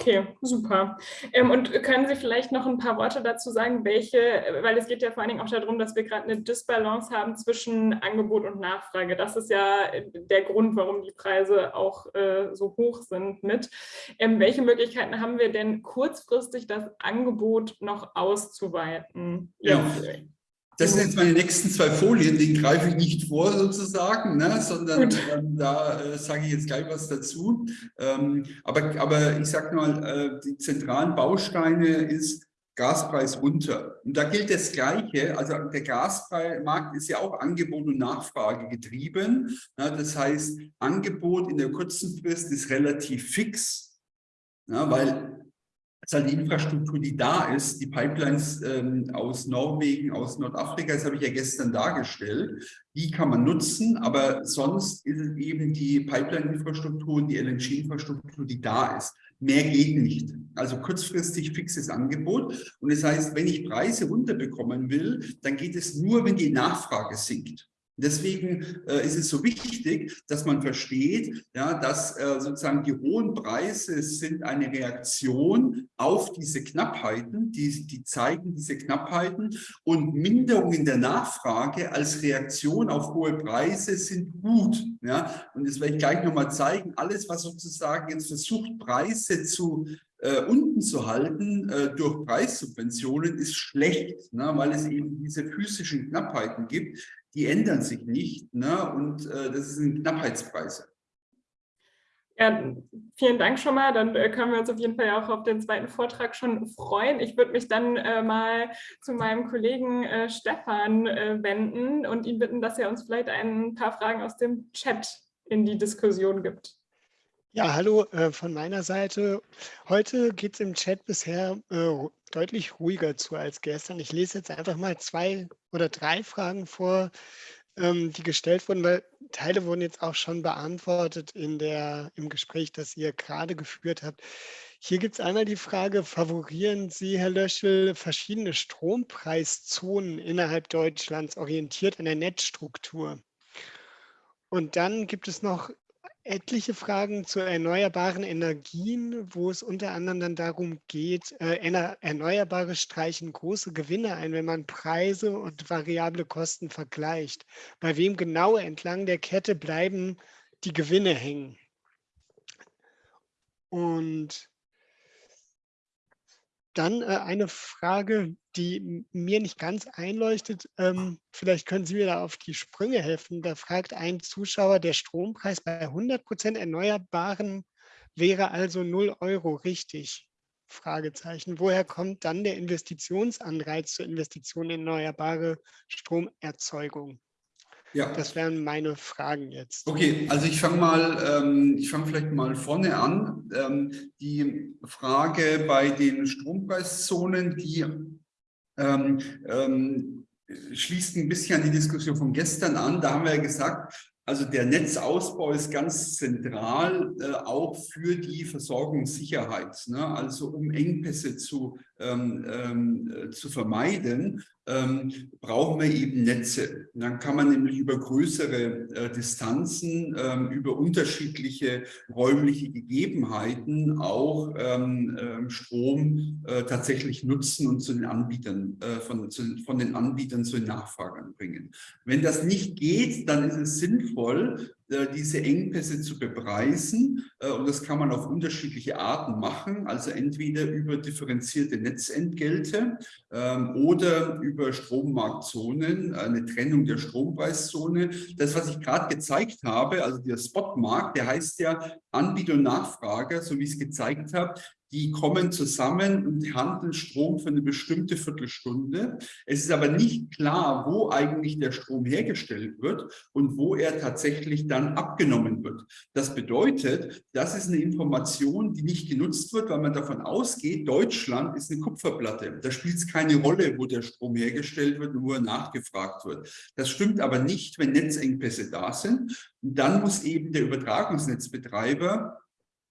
Okay, super. Ähm, und können Sie vielleicht noch ein paar Worte dazu sagen, welche, weil es geht ja vor allen Dingen auch darum, dass wir gerade eine Disbalance haben zwischen Angebot und Nachfrage. Das ist ja der Grund, warum die Preise auch äh, so hoch sind mit. Ähm, welche Möglichkeiten haben wir denn kurzfristig das Angebot noch auszuweiten? Ja. Das sind jetzt meine nächsten zwei Folien, die greife ich nicht vor sozusagen, ne, sondern ähm, da äh, sage ich jetzt gleich was dazu. Ähm, aber, aber ich sage mal, äh, die zentralen Bausteine ist Gaspreis runter. Und da gilt das Gleiche. Also der Gasmarkt ist ja auch Angebot und Nachfrage getrieben. Ja, das heißt, Angebot in der kurzen Frist ist relativ fix, ja, weil ist halt die Infrastruktur, die da ist, die Pipelines ähm, aus Norwegen, aus Nordafrika, das habe ich ja gestern dargestellt, die kann man nutzen, aber sonst ist es eben die Pipeline-Infrastruktur und die LNG-Infrastruktur, die da ist. Mehr geht nicht. Also kurzfristig fixes Angebot. Und das heißt, wenn ich Preise runterbekommen will, dann geht es nur, wenn die Nachfrage sinkt. Deswegen äh, ist es so wichtig, dass man versteht, ja, dass äh, sozusagen die hohen Preise sind eine Reaktion auf diese Knappheiten, die, die zeigen diese Knappheiten und Minderungen der Nachfrage als Reaktion auf hohe Preise sind gut. Ja? Und das werde ich gleich nochmal zeigen. Alles, was sozusagen jetzt versucht, Preise zu äh, unten zu halten äh, durch Preissubventionen ist schlecht, ne, weil es eben diese physischen Knappheiten gibt, die ändern sich nicht ne? und äh, das sind Knappheitspreise. Ja, vielen Dank schon mal. Dann äh, können wir uns auf jeden Fall auch auf den zweiten Vortrag schon freuen. Ich würde mich dann äh, mal zu meinem Kollegen äh, Stefan äh, wenden und ihn bitten, dass er uns vielleicht ein paar Fragen aus dem Chat in die Diskussion gibt. Ja, hallo äh, von meiner Seite. Heute geht es im Chat bisher äh, deutlich ruhiger zu als gestern. Ich lese jetzt einfach mal zwei oder drei Fragen vor, ähm, die gestellt wurden, weil Teile wurden jetzt auch schon beantwortet in der, im Gespräch, das ihr gerade geführt habt. Hier gibt es einmal die Frage, favorieren Sie, Herr Löschel, verschiedene Strompreiszonen innerhalb Deutschlands orientiert an der Netzstruktur? Und dann gibt es noch etliche Fragen zu erneuerbaren Energien, wo es unter anderem dann darum geht, äh, Erneuerbare streichen große Gewinne ein, wenn man Preise und variable Kosten vergleicht. Bei wem genau entlang der Kette bleiben die Gewinne hängen? Und dann äh, eine Frage, die mir nicht ganz einleuchtet. Ähm, vielleicht können Sie mir da auf die Sprünge helfen. Da fragt ein Zuschauer, der Strompreis bei 100 Prozent Erneuerbaren wäre also 0 Euro richtig? Fragezeichen. Woher kommt dann der Investitionsanreiz zur Investition in erneuerbare Stromerzeugung? Ja. Das wären meine Fragen jetzt. Okay, also ich fange mal, ähm, ich fange vielleicht mal vorne an. Ähm, die Frage bei den Strompreiszonen, die ähm, ähm schließt ein bisschen an die Diskussion von gestern an. Da haben wir ja gesagt, also der Netzausbau ist ganz zentral äh, auch für die Versorgungssicherheit. Ne? Also um Engpässe zu, ähm, ähm, äh, zu vermeiden, ähm, brauchen wir eben Netze. dann kann man nämlich über größere äh, Distanzen, ähm, über unterschiedliche räumliche Gegebenheiten auch ähm, ähm Strom äh, tatsächlich nutzen und zu den Anbietern, äh, von, zu, von den Anbietern zu den Nachfragern bringen. Wenn das nicht geht, dann ist es sinnvoll, diese Engpässe zu bepreisen. Äh, und das kann man auf unterschiedliche Arten machen, also entweder über differenzierte Netzentgelte ähm, oder über Strommarktzonen, eine Trennung der Strompreiszone. Das, was ich gerade gezeigt habe, also der Spotmarkt, der heißt ja Anbieter und Nachfrage, so wie ich es gezeigt habe, die kommen zusammen und handeln Strom für eine bestimmte Viertelstunde. Es ist aber nicht klar, wo eigentlich der Strom hergestellt wird und wo er tatsächlich dann abgenommen wird. Das bedeutet, das ist eine Information, die nicht genutzt wird, weil man davon ausgeht, Deutschland ist eine Kupferplatte. Da spielt es keine Rolle, wo der Strom hergestellt wird und wo er nachgefragt wird. Das stimmt aber nicht, wenn Netzengpässe da sind. Und dann muss eben der Übertragungsnetzbetreiber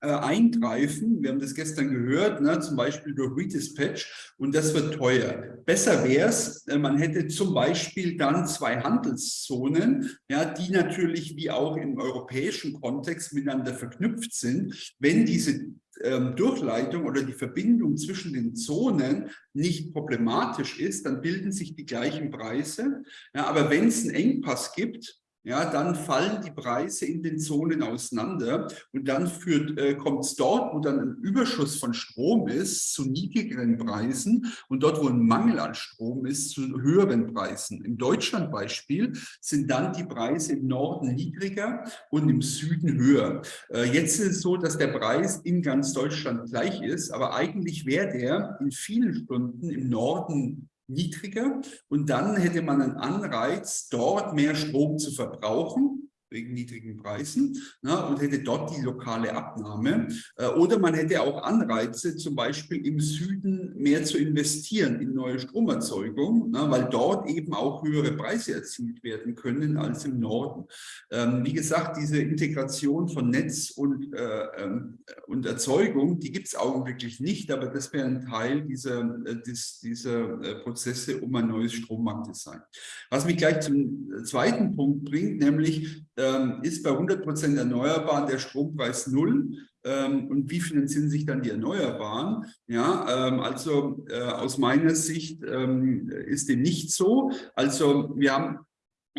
äh, eingreifen. Wir haben das gestern gehört, ne, zum Beispiel durch Redispatch und das wird teuer. Besser wäre es, äh, man hätte zum Beispiel dann zwei Handelszonen, ja, die natürlich wie auch im europäischen Kontext miteinander verknüpft sind. Wenn diese ähm, Durchleitung oder die Verbindung zwischen den Zonen nicht problematisch ist, dann bilden sich die gleichen Preise. Ja, aber wenn es einen Engpass gibt, ja, dann fallen die Preise in den Zonen auseinander und dann äh, kommt es dort, wo dann ein Überschuss von Strom ist, zu niedrigeren Preisen und dort, wo ein Mangel an Strom ist, zu höheren Preisen. Im Deutschland-Beispiel sind dann die Preise im Norden niedriger und im Süden höher. Äh, jetzt ist es so, dass der Preis in ganz Deutschland gleich ist, aber eigentlich wäre der in vielen Stunden im Norden niedriger. Und dann hätte man einen Anreiz, dort mehr Strom zu verbrauchen wegen niedrigen Preisen ne, und hätte dort die lokale Abnahme. Äh, oder man hätte auch Anreize, zum Beispiel im Süden mehr zu investieren in neue Stromerzeugung, ne, weil dort eben auch höhere Preise erzielt werden können als im Norden. Ähm, wie gesagt, diese Integration von Netz und, äh, ähm, und Erzeugung, die gibt es augenblicklich nicht, aber das wäre ein Teil dieser, äh, des, dieser äh, Prozesse um ein neues Strommarktdesign. Was mich gleich zum zweiten Punkt bringt, nämlich ähm, ist bei 100 Prozent Erneuerbaren der Strompreis null. Ähm, und wie finanzieren sich dann die Erneuerbaren? Ja, ähm, also äh, aus meiner Sicht ähm, ist dem nicht so. Also wir haben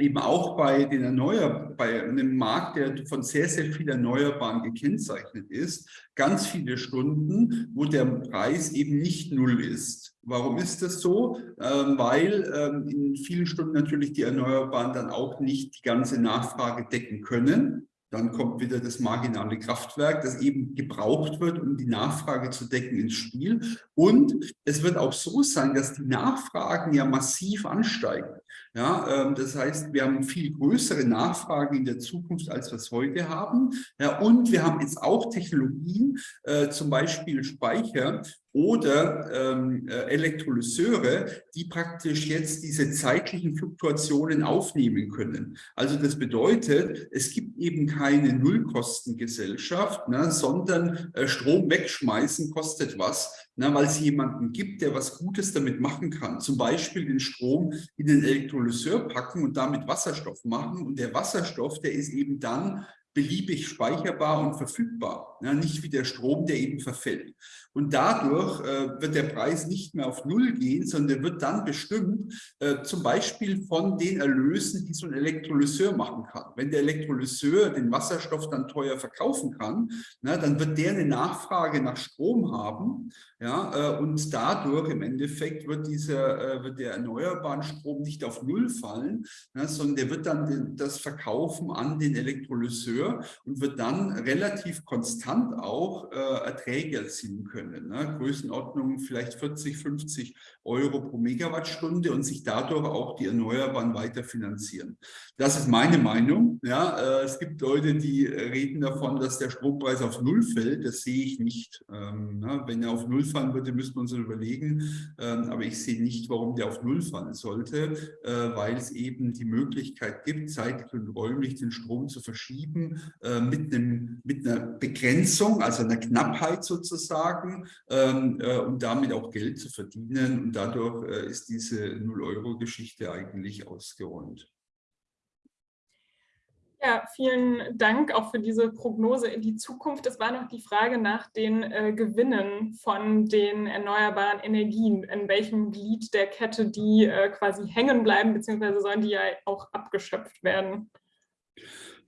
eben auch bei den Erneuer bei einem Markt, der von sehr, sehr vielen Erneuerbaren gekennzeichnet ist, ganz viele Stunden, wo der Preis eben nicht null ist. Warum ist das so? Ähm, weil ähm, in vielen Stunden natürlich die Erneuerbaren dann auch nicht die ganze Nachfrage decken können. Dann kommt wieder das marginale Kraftwerk, das eben gebraucht wird, um die Nachfrage zu decken ins Spiel. Und es wird auch so sein, dass die Nachfragen ja massiv ansteigen. Ja, ähm, das heißt, wir haben viel größere Nachfragen in der Zukunft, als wir es heute haben. Ja, und wir haben jetzt auch Technologien, äh, zum Beispiel Speicher, oder ähm, äh, Elektrolyseure, die praktisch jetzt diese zeitlichen Fluktuationen aufnehmen können. Also das bedeutet, es gibt eben keine Nullkostengesellschaft, ne, sondern äh, Strom wegschmeißen kostet was, ne, weil es jemanden gibt, der was Gutes damit machen kann. Zum Beispiel den Strom in den Elektrolyseur packen und damit Wasserstoff machen. Und der Wasserstoff, der ist eben dann beliebig speicherbar und verfügbar, ja, nicht wie der Strom, der eben verfällt. Und dadurch äh, wird der Preis nicht mehr auf Null gehen, sondern der wird dann bestimmt äh, zum Beispiel von den Erlösen, die so ein Elektrolyseur machen kann. Wenn der Elektrolyseur den Wasserstoff dann teuer verkaufen kann, na, dann wird der eine Nachfrage nach Strom haben ja, äh, und dadurch im Endeffekt wird, dieser, äh, wird der erneuerbaren Strom nicht auf Null fallen, na, sondern der wird dann den, das verkaufen an den Elektrolyseur und wird dann relativ konstant auch äh, Erträge erzielen können. Ne? Größenordnung vielleicht 40, 50 Euro pro Megawattstunde und sich dadurch auch die Erneuerbaren weiter finanzieren. Das ist meine Meinung. Ja, äh, es gibt Leute, die reden davon, dass der Strompreis auf Null fällt. Das sehe ich nicht. Ähm, ne? Wenn er auf Null fallen würde, müsste man uns überlegen. Ähm, aber ich sehe nicht, warum der auf Null fallen sollte, äh, weil es eben die Möglichkeit gibt, zeitlich und räumlich den Strom zu verschieben äh, mit, einem, mit einer Begrenzung, also einer Knappheit sozusagen, ähm, und damit auch Geld zu verdienen. Und dadurch ist diese Null-Euro-Geschichte eigentlich ausgeräumt. Ja, vielen Dank auch für diese Prognose in die Zukunft. Es war noch die Frage nach den äh, Gewinnen von den erneuerbaren Energien, in welchem Glied der Kette die äh, quasi hängen bleiben, beziehungsweise sollen die ja auch abgeschöpft werden.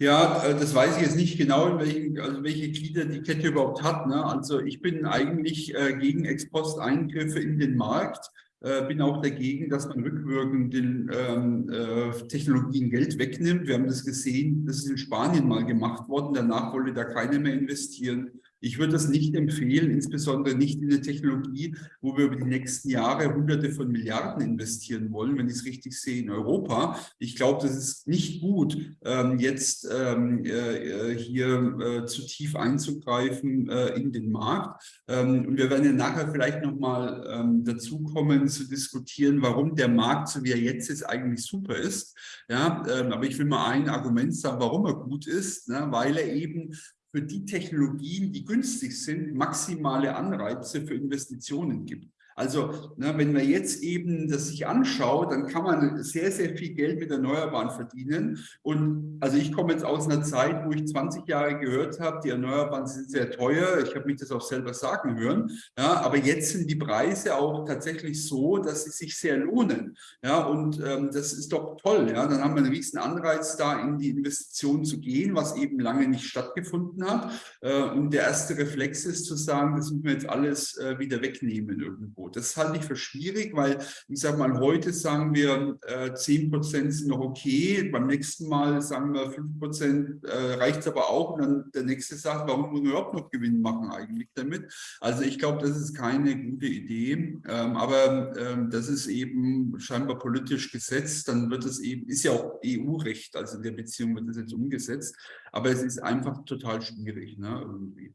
Ja, äh, das weiß ich jetzt nicht genau, in welchen, also welche Glieder die Kette überhaupt hat. Ne? Also ich bin eigentlich äh, gegen Ex-Post-Eingriffe in den Markt. Äh, bin auch dagegen, dass man rückwirkend den ähm, äh, Technologien Geld wegnimmt. Wir haben das gesehen, das ist in Spanien mal gemacht worden. Danach wollte da keiner mehr investieren. Ich würde das nicht empfehlen, insbesondere nicht in eine Technologie, wo wir über die nächsten Jahre Hunderte von Milliarden investieren wollen, wenn ich es richtig sehe, in Europa. Ich glaube, das ist nicht gut, ähm, jetzt ähm, äh, hier äh, zu tief einzugreifen äh, in den Markt. Ähm, und wir werden ja nachher vielleicht nochmal dazu kommen, zu diskutieren, warum der Markt, so wie er jetzt ist, eigentlich super ist. Ja, aber ich will mal ein Argument sagen, warum er gut ist, ne? weil er eben für die Technologien, die günstig sind, maximale Anreize für Investitionen gibt. Also na, wenn man jetzt eben das sich anschaut, dann kann man sehr, sehr viel Geld mit Erneuerbaren verdienen. Und also ich komme jetzt aus einer Zeit, wo ich 20 Jahre gehört habe, die Erneuerbaren sind sehr teuer. Ich habe mich das auch selber sagen hören. Ja, aber jetzt sind die Preise auch tatsächlich so, dass sie sich sehr lohnen. Ja, und ähm, das ist doch toll. Ja, dann haben wir einen riesen Anreiz, da in die Investition zu gehen, was eben lange nicht stattgefunden hat. Äh, und der erste Reflex ist zu sagen, das müssen wir jetzt alles äh, wieder wegnehmen irgendwo. Das halte ich für schwierig, weil ich sage mal, heute sagen wir, äh, 10 Prozent sind noch okay, beim nächsten Mal sagen wir 5 Prozent äh, reicht es aber auch und dann der nächste sagt, warum muss man überhaupt noch Gewinn machen eigentlich damit? Also ich glaube, das ist keine gute Idee, ähm, aber ähm, das ist eben scheinbar politisch gesetzt, dann wird es eben, ist ja auch EU-Recht, also in der Beziehung wird das jetzt umgesetzt, aber es ist einfach total schwierig ne, irgendwie.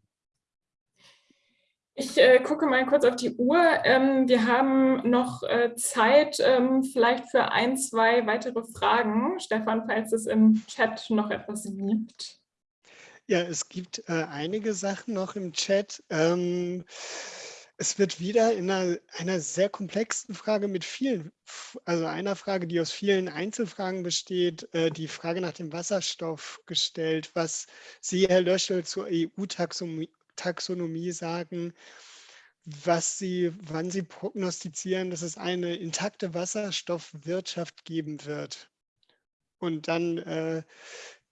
Ich äh, gucke mal kurz auf die Uhr. Ähm, wir haben noch äh, Zeit ähm, vielleicht für ein, zwei weitere Fragen. Stefan, falls es im Chat noch etwas gibt. Ja, es gibt äh, einige Sachen noch im Chat. Ähm, es wird wieder in einer, einer, sehr komplexen Frage mit vielen, also einer Frage, die aus vielen Einzelfragen besteht, äh, die Frage nach dem Wasserstoff gestellt, was Sie, Herr Löschel, zur EU-Taxonomie Taxonomie sagen, was Sie, wann Sie prognostizieren, dass es eine intakte Wasserstoffwirtschaft geben wird. Und dann äh,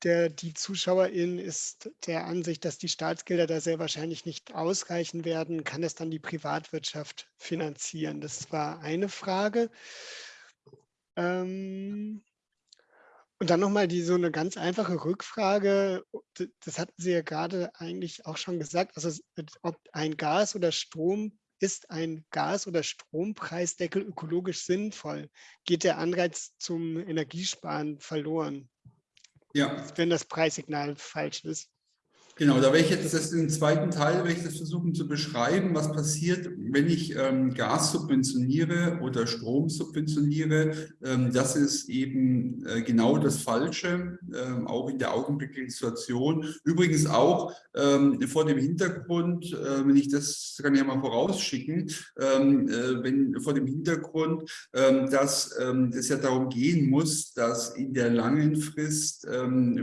der, die Zuschauerin ist der Ansicht, dass die Staatsgelder da sehr wahrscheinlich nicht ausreichen werden, kann es dann die Privatwirtschaft finanzieren. Das war eine Frage. Ähm, und dann nochmal die so eine ganz einfache Rückfrage, das hatten Sie ja gerade eigentlich auch schon gesagt, also ob ein Gas oder Strom, ist ein Gas- oder Strompreisdeckel ökologisch sinnvoll? Geht der Anreiz zum Energiesparen verloren? Ja. Wenn das Preissignal falsch ist. Genau, da werde ich jetzt das im zweiten Teil werde ich das versuchen zu beschreiben, was passiert, wenn ich ähm, Gas subventioniere oder Strom subventioniere. Ähm, das ist eben äh, genau das Falsche, ähm, auch in der augenblicklichen Situation. Übrigens auch ähm, vor dem Hintergrund, äh, wenn ich das kann ich ja mal vorausschicken, ähm, äh, wenn vor dem Hintergrund, ähm, dass es ja darum gehen muss, dass in der langen Frist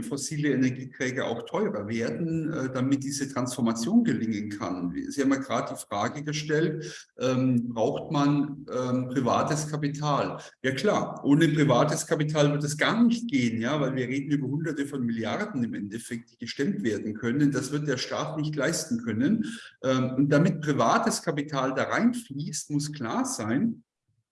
fossile Energieträger auch teurer werden äh, damit diese Transformation gelingen kann? Sie haben ja gerade die Frage gestellt, ähm, braucht man ähm, privates Kapital? Ja klar, ohne privates Kapital wird es gar nicht gehen, ja, weil wir reden über hunderte von Milliarden im Endeffekt, die gestemmt werden können. Das wird der Staat nicht leisten können. Ähm, und damit privates Kapital da reinfließt, muss klar sein,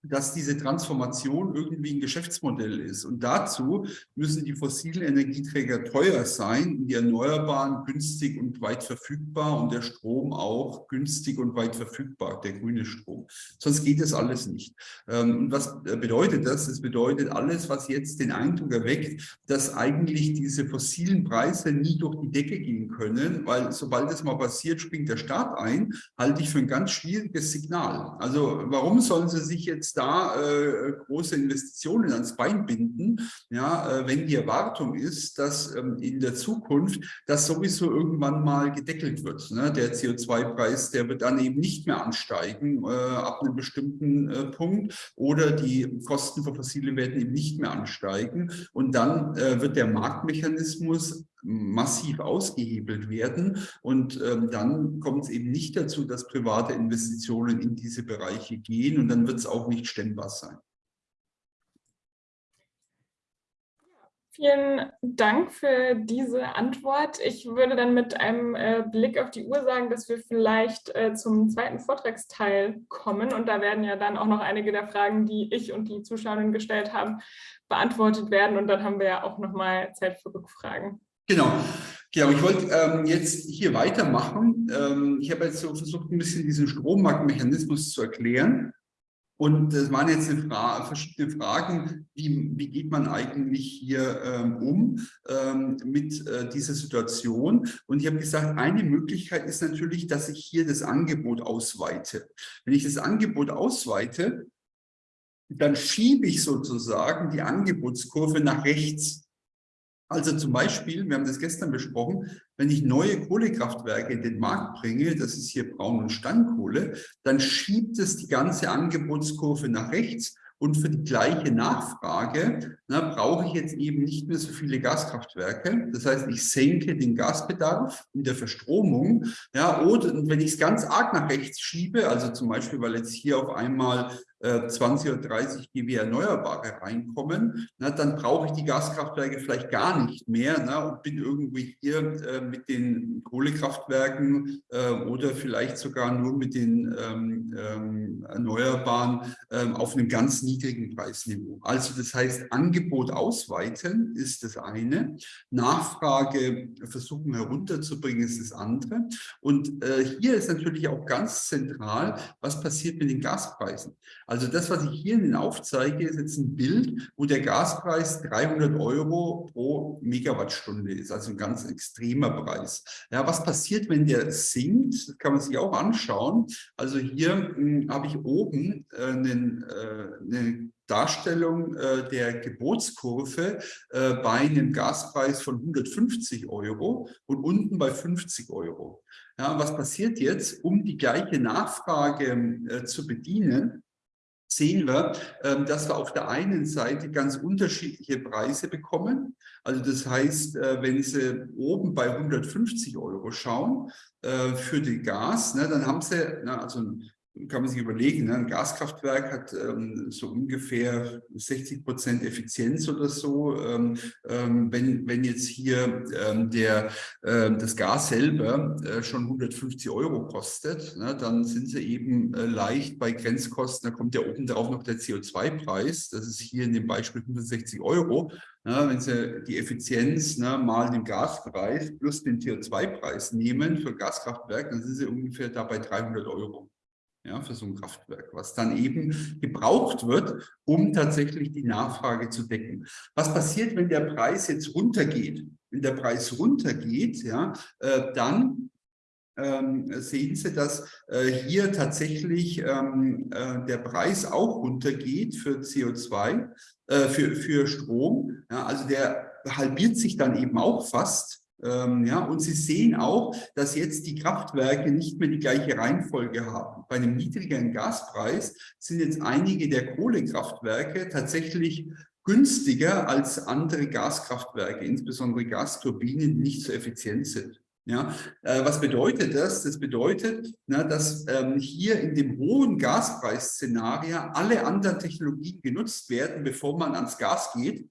dass diese Transformation irgendwie ein Geschäftsmodell ist. Und dazu müssen die fossilen Energieträger teuer sein die Erneuerbaren günstig und weit verfügbar und der Strom auch günstig und weit verfügbar, der grüne Strom. Sonst geht das alles nicht. Ähm, und was bedeutet das? Das bedeutet alles, was jetzt den Eindruck erweckt, dass eigentlich diese fossilen Preise nie durch die Decke gehen können, weil sobald das mal passiert, springt der Staat ein, halte ich für ein ganz schwieriges Signal. Also warum sollen sie sich jetzt jetzt da äh, große Investitionen ans Bein binden, ja, äh, wenn die Erwartung ist, dass ähm, in der Zukunft das sowieso irgendwann mal gedeckelt wird. Ne? Der CO2-Preis, der wird dann eben nicht mehr ansteigen äh, ab einem bestimmten äh, Punkt oder die Kosten für fossile werden eben nicht mehr ansteigen und dann äh, wird der Marktmechanismus massiv ausgehebelt werden. Und ähm, dann kommt es eben nicht dazu, dass private Investitionen in diese Bereiche gehen und dann wird es auch nicht stemmbar sein. Vielen Dank für diese Antwort. Ich würde dann mit einem äh, Blick auf die Uhr sagen, dass wir vielleicht äh, zum zweiten Vortragsteil kommen. Und da werden ja dann auch noch einige der Fragen, die ich und die Zuschauerinnen gestellt haben, beantwortet werden. Und dann haben wir ja auch noch mal Zeit für Rückfragen. Genau. Genau, ich wollte ähm, jetzt hier weitermachen. Ähm, ich habe jetzt so versucht, ein bisschen diesen Strommarktmechanismus zu erklären. Und das waren jetzt Fra verschiedene Fragen, wie, wie, geht man eigentlich hier ähm, um ähm, mit äh, dieser Situation? Und ich habe gesagt, eine Möglichkeit ist natürlich, dass ich hier das Angebot ausweite. Wenn ich das Angebot ausweite, dann schiebe ich sozusagen die Angebotskurve nach rechts. Also zum Beispiel, wir haben das gestern besprochen, wenn ich neue Kohlekraftwerke in den Markt bringe, das ist hier Braun- und Steinkohle, dann schiebt es die ganze Angebotskurve nach rechts und für die gleiche Nachfrage na, brauche ich jetzt eben nicht mehr so viele Gaskraftwerke. Das heißt, ich senke den Gasbedarf in der Verstromung. Ja, oder wenn ich es ganz arg nach rechts schiebe, also zum Beispiel, weil jetzt hier auf einmal 20 äh, oder 30 GW Erneuerbare reinkommen, na, dann brauche ich die Gaskraftwerke vielleicht gar nicht mehr na, und bin irgendwie hier äh, mit den Kohlekraftwerken äh, oder vielleicht sogar nur mit den ähm, ähm, Erneuerbaren ähm, auf einem ganz niedrigen Preisniveau. Also das heißt, Angebot ausweiten ist das eine, Nachfrage versuchen herunterzubringen ist das andere. Und äh, hier ist natürlich auch ganz zentral, was passiert mit den Gaspreisen. Also das, was ich hier Ihnen aufzeige, ist jetzt ein Bild, wo der Gaspreis 300 Euro pro Megawattstunde ist, also ein ganz extremer Preis. Ja, was passiert, wenn der sinkt? Das kann man sich auch anschauen. Also hier hm, habe ich oben äh, einen, äh, eine Darstellung äh, der Gebotskurve äh, bei einem Gaspreis von 150 Euro und unten bei 50 Euro. Ja, was passiert jetzt, um die gleiche Nachfrage äh, zu bedienen? Sehen wir, ähm, dass wir auf der einen Seite ganz unterschiedliche Preise bekommen. Also das heißt, äh, wenn Sie oben bei 150 Euro schauen äh, für die Gas, ne, dann haben Sie, also kann man sich überlegen, ne? ein Gaskraftwerk hat ähm, so ungefähr 60 Prozent Effizienz oder so. Ähm, ähm, wenn, wenn jetzt hier ähm, der, äh, das Gas selber äh, schon 150 Euro kostet, ne, dann sind sie eben äh, leicht bei Grenzkosten. Da kommt ja oben drauf noch der CO2-Preis. Das ist hier in dem Beispiel 65 Euro. Na, wenn Sie die Effizienz na, mal den Gaspreis plus den CO2-Preis nehmen für Gaskraftwerk, dann sind Sie ungefähr da bei 300 Euro ja, für so ein Kraftwerk, was dann eben gebraucht wird, um tatsächlich die Nachfrage zu decken. Was passiert, wenn der Preis jetzt runtergeht? Wenn der Preis runtergeht, ja, äh, dann ähm, sehen Sie, dass äh, hier tatsächlich ähm, äh, der Preis auch runtergeht für CO2, äh, für, für Strom. Ja, also der halbiert sich dann eben auch fast. Ähm, ja, und Sie sehen auch, dass jetzt die Kraftwerke nicht mehr die gleiche Reihenfolge haben. Bei einem niedrigeren Gaspreis sind jetzt einige der Kohlekraftwerke tatsächlich günstiger als andere Gaskraftwerke, insbesondere Gasturbinen, die nicht so effizient sind. Ja, äh, was bedeutet das? Das bedeutet, na, dass ähm, hier in dem hohen Gaspreisszenario alle anderen Technologien genutzt werden, bevor man ans Gas geht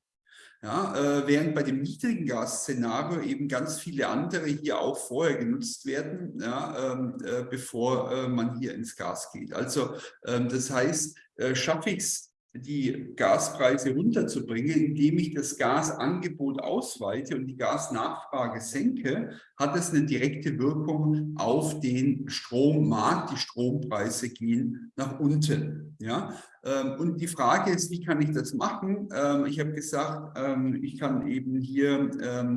Ja, äh, während bei dem niedrigen Gas-Szenario eben ganz viele andere hier auch vorher genutzt werden, ja, ähm, äh, bevor äh, man hier ins Gas geht. Also ähm, das heißt, äh, schaffe ich es die Gaspreise runterzubringen, indem ich das Gasangebot ausweite und die Gasnachfrage senke, hat es eine direkte Wirkung auf den Strommarkt. Die Strompreise gehen nach unten. Ja? Ähm, und die Frage ist, wie kann ich das machen? Ähm, ich habe gesagt, ähm, ich kann eben hier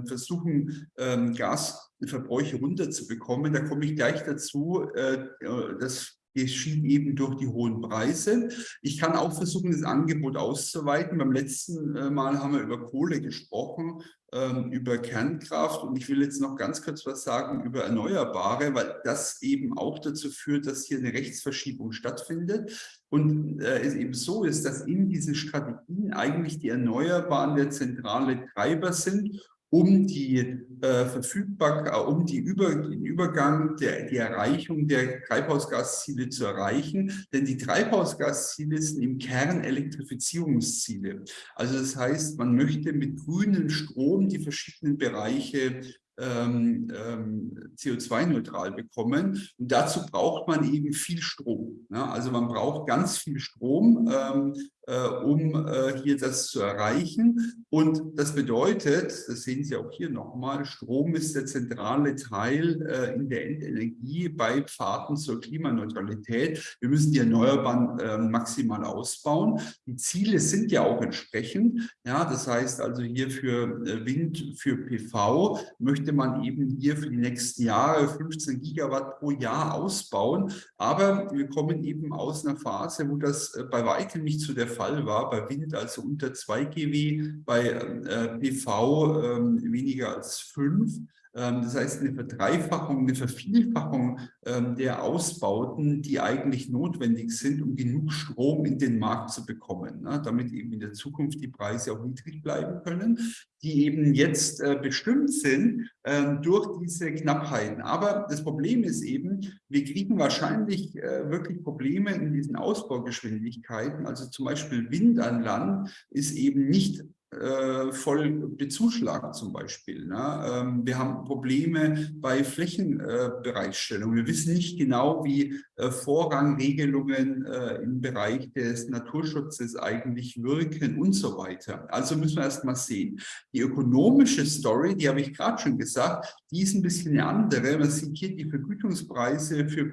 versuchen, Gasverbräuche runterzubekommen. Da komme ich gleich dazu. Äh, äh, das geschieht eben durch die hohen Preise. Ich kann auch versuchen, das Angebot auszuweiten. Beim letzten äh, Mal haben wir über Kohle gesprochen, ähm, über Kernkraft und ich will jetzt noch ganz kurz was sagen über Erneuerbare, weil das eben auch dazu führt, dass hier eine Rechtsverschiebung stattfindet. Und äh, es eben so ist, dass in diesen Strategien eigentlich die Erneuerbaren der zentrale Treiber sind um die äh, Verfügbarkeit, äh, um die Über, den Übergang, der, die Erreichung der Treibhausgasziele zu erreichen. Denn die Treibhausgasziele sind im Kern Elektrifizierungsziele. Also das heißt, man möchte mit grünem Strom die verschiedenen Bereiche ähm, ähm, CO2-neutral bekommen. Und dazu braucht man eben viel Strom. Ne? Also man braucht ganz viel Strom, ähm, äh, um äh, hier das zu erreichen. Und das bedeutet, das sehen Sie auch hier nochmal, Strom ist der zentrale Teil äh, in der Endenergie bei Pfaden zur Klimaneutralität. Wir müssen die Erneuerbaren äh, maximal ausbauen. Die Ziele sind ja auch entsprechend. Ja, das heißt also hier für äh, Wind, für PV möchte man eben hier für die nächsten Jahre 15 Gigawatt pro Jahr ausbauen. Aber wir kommen eben aus einer Phase, wo das äh, bei weitem nicht zu der Fall war, bei Wind also unter 2 GW, bei äh, PV äh, weniger als 5. Ähm, das heißt, eine Verdreifachung, eine Vervielfachung ähm, der Ausbauten, die eigentlich notwendig sind, um genug Strom in den Markt zu bekommen, ne? damit eben in der Zukunft die Preise auch niedrig bleiben können, die eben jetzt äh, bestimmt sind ähm, durch diese Knappheiten. Aber das Problem ist eben, wir kriegen wahrscheinlich äh, wirklich Probleme in diesen Ausbaugeschwindigkeiten. Also zum Beispiel Wind an Land ist eben nicht äh, voll bezuschlagen zum Beispiel. Ne? Ähm, wir haben Probleme bei Flächenbereitstellung. Äh, wir wissen nicht genau, wie äh, Vorrangregelungen äh, im Bereich des Naturschutzes eigentlich wirken und so weiter. Also müssen wir erst mal sehen. Die ökonomische Story, die habe ich gerade schon gesagt, die ist ein bisschen eine andere. Man sieht hier die Vergütungspreise für,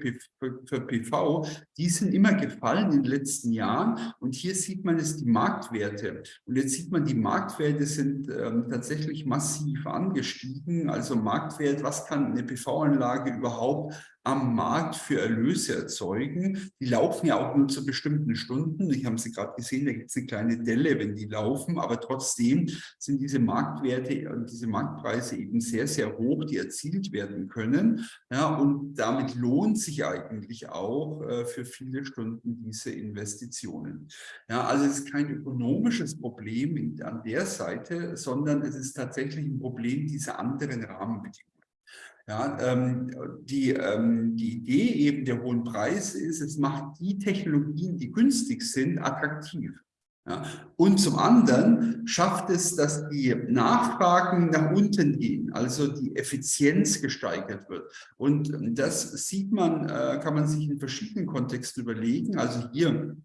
für PV, die sind immer gefallen in den letzten Jahren und hier sieht man es die Marktwerte. Und jetzt sieht man die Marktwerte Marktwerte sind ähm, tatsächlich massiv angestiegen. Also Marktwert, was kann eine PV-Anlage überhaupt am Markt für Erlöse erzeugen. Die laufen ja auch nur zu bestimmten Stunden. Ich habe sie gerade gesehen, da gibt es eine kleine Delle, wenn die laufen, aber trotzdem sind diese Marktwerte und diese Marktpreise eben sehr, sehr hoch, die erzielt werden können. Ja, und damit lohnt sich eigentlich auch äh, für viele Stunden diese Investitionen. Ja, also es ist kein ökonomisches Problem in, an der Seite, sondern es ist tatsächlich ein Problem dieser anderen Rahmenbedingungen. Ja, ähm, die, ähm, die Idee eben der hohen Preise ist, es macht die Technologien, die günstig sind, attraktiv. Ja. Und zum anderen schafft es, dass die Nachfragen nach unten gehen, also die Effizienz gesteigert wird. Und das sieht man, äh, kann man sich in verschiedenen Kontexten überlegen. Also hier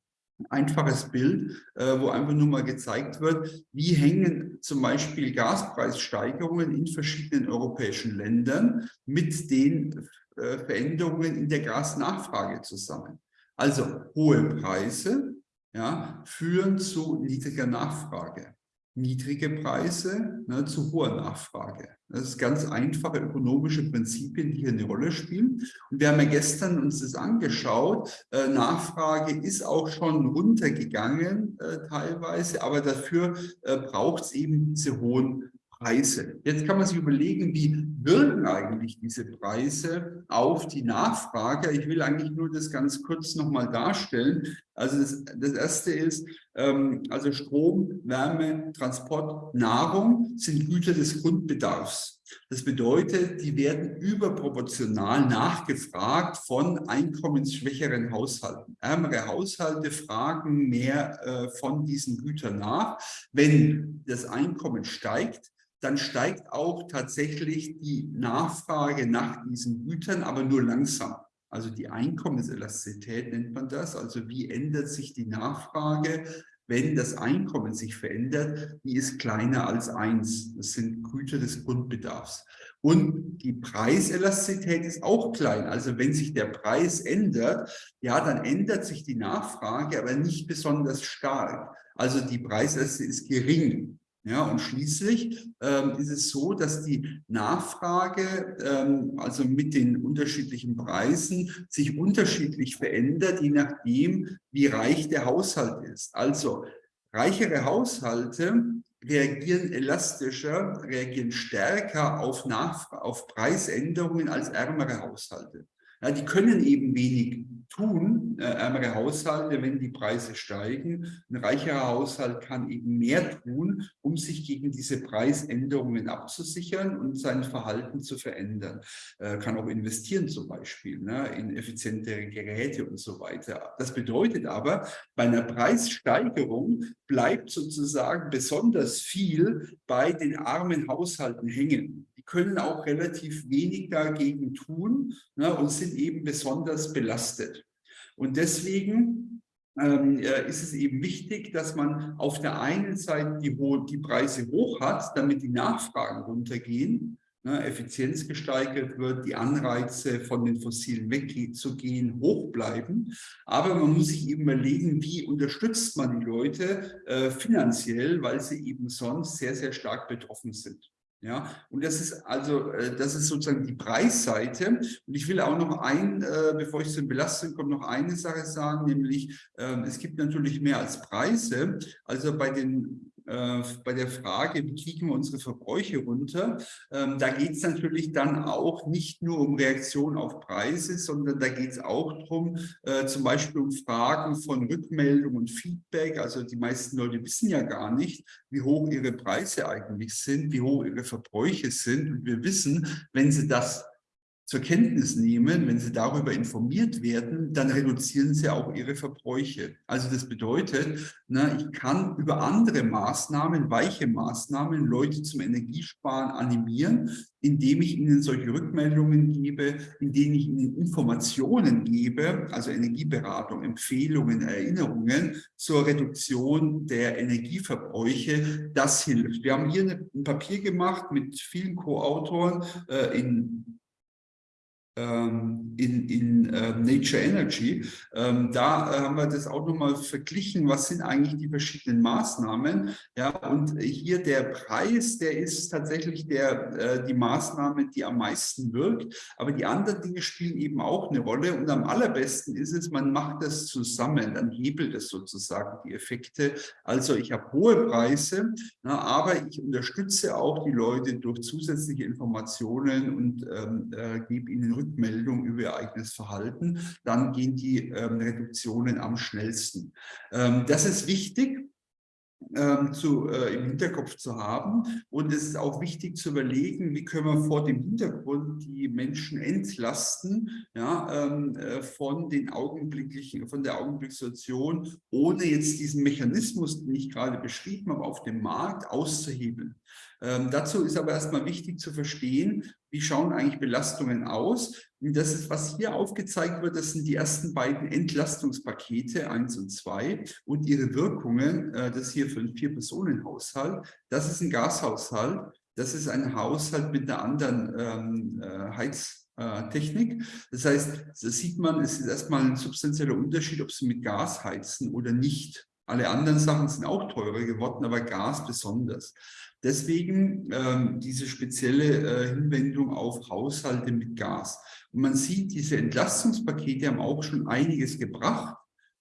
einfaches Bild, äh, wo einfach nur mal gezeigt wird, wie hängen zum Beispiel Gaspreissteigerungen in verschiedenen europäischen Ländern mit den äh, Veränderungen in der Gasnachfrage zusammen. Also hohe Preise ja, führen zu niedriger Nachfrage niedrige Preise ne, zu hoher Nachfrage. Das ist ganz einfache ökonomische Prinzipien, die hier eine Rolle spielen. Und wir haben ja gestern uns das angeschaut. Äh, Nachfrage ist auch schon runtergegangen äh, teilweise, aber dafür äh, braucht es eben diese hohen Preise. Jetzt kann man sich überlegen, wie wirken eigentlich diese Preise auf die Nachfrage. Ich will eigentlich nur das ganz kurz nochmal darstellen. Also das, das erste ist, ähm, also Strom, Wärme, Transport, Nahrung sind Güter des Grundbedarfs. Das bedeutet, die werden überproportional nachgefragt von einkommensschwächeren Haushalten. Ärmere Haushalte fragen mehr äh, von diesen Gütern nach. Wenn das Einkommen steigt, dann steigt auch tatsächlich die Nachfrage nach diesen Gütern, aber nur langsam. Also die Einkommenselastizität nennt man das. Also wie ändert sich die Nachfrage wenn das Einkommen sich verändert, die ist kleiner als eins. Das sind Güter des Grundbedarfs. Und die Preiselastizität ist auch klein. Also wenn sich der Preis ändert, ja, dann ändert sich die Nachfrage, aber nicht besonders stark. Also die Preiselastizität ist gering. Ja, und schließlich ähm, ist es so, dass die Nachfrage, ähm, also mit den unterschiedlichen Preisen, sich unterschiedlich verändert, je nachdem, wie reich der Haushalt ist. Also reichere Haushalte reagieren elastischer, reagieren stärker auf, Nachf auf Preisänderungen als ärmere Haushalte. Ja, die können eben wenig tun, äh, ärmere Haushalte, wenn die Preise steigen. Ein reicherer Haushalt kann eben mehr tun, um sich gegen diese Preisänderungen abzusichern und sein Verhalten zu verändern. Äh, kann auch investieren zum Beispiel ne, in effizientere Geräte und so weiter. Das bedeutet aber, bei einer Preissteigerung bleibt sozusagen besonders viel bei den armen Haushalten hängen können auch relativ wenig dagegen tun ne, und sind eben besonders belastet. Und deswegen ähm, äh, ist es eben wichtig, dass man auf der einen Seite die, die Preise hoch hat, damit die Nachfragen runtergehen, ne, Effizienz gesteigert wird, die Anreize von den Fossilen wegzugehen hoch bleiben. Aber man muss sich eben überlegen, wie unterstützt man die Leute äh, finanziell, weil sie eben sonst sehr, sehr stark betroffen sind. Ja, und das ist also, äh, das ist sozusagen die Preisseite. Und ich will auch noch ein, äh, bevor ich zu den Belastungen komme, noch eine Sache sagen, nämlich ähm, es gibt natürlich mehr als Preise. Also bei den äh, bei der Frage, wie kriegen wir unsere Verbräuche runter, ähm, da geht es natürlich dann auch nicht nur um Reaktion auf Preise, sondern da geht es auch darum, äh, zum Beispiel um Fragen von Rückmeldung und Feedback. Also die meisten Leute wissen ja gar nicht, wie hoch ihre Preise eigentlich sind, wie hoch ihre Verbräuche sind. Und wir wissen, wenn sie das zur Kenntnis nehmen, wenn sie darüber informiert werden, dann reduzieren sie auch ihre Verbräuche. Also das bedeutet, na, ich kann über andere Maßnahmen, weiche Maßnahmen, Leute zum Energiesparen animieren, indem ich ihnen solche Rückmeldungen gebe, indem ich ihnen Informationen gebe, also Energieberatung, Empfehlungen, Erinnerungen zur Reduktion der Energieverbräuche. Das hilft. Wir haben hier ein Papier gemacht mit vielen Co-Autoren äh, in in, in äh, Nature Energy. Ähm, da äh, haben wir das auch nochmal verglichen, was sind eigentlich die verschiedenen Maßnahmen. Ja, und hier der Preis, der ist tatsächlich der, äh, die Maßnahme, die am meisten wirkt. Aber die anderen Dinge spielen eben auch eine Rolle. Und am allerbesten ist es, man macht das zusammen, dann hebelt es sozusagen die Effekte. Also ich habe hohe Preise, na, aber ich unterstütze auch die Leute durch zusätzliche Informationen und ähm, äh, gebe ihnen Rückmeldungen Rückmeldung über ihr eigenes Verhalten, dann gehen die ähm, Reduktionen am schnellsten. Ähm, das ist wichtig, ähm, zu, äh, im Hinterkopf zu haben. Und es ist auch wichtig zu überlegen, wie können wir vor dem Hintergrund die Menschen entlasten ja, ähm, äh, von, den augenblicklichen, von der Augenblickssituation, ohne jetzt diesen Mechanismus, den ich gerade beschrieben habe, auf dem Markt auszuhebeln. Ähm, dazu ist aber erstmal wichtig zu verstehen, wie schauen eigentlich Belastungen aus. Und das ist, was hier aufgezeigt wird, das sind die ersten beiden Entlastungspakete, eins und zwei, und ihre Wirkungen. Äh, das hier für einen Vier-Personen-Haushalt. Das ist ein Gashaushalt. Das ist ein Haushalt mit einer anderen ähm, äh, Heiztechnik. Das heißt, da sieht man, es ist erstmal ein substanzieller Unterschied, ob Sie mit Gas heizen oder nicht. Alle anderen Sachen sind auch teurer geworden, aber Gas besonders. Deswegen ähm, diese spezielle äh, Hinwendung auf Haushalte mit Gas. Und man sieht, diese Entlastungspakete haben auch schon einiges gebracht.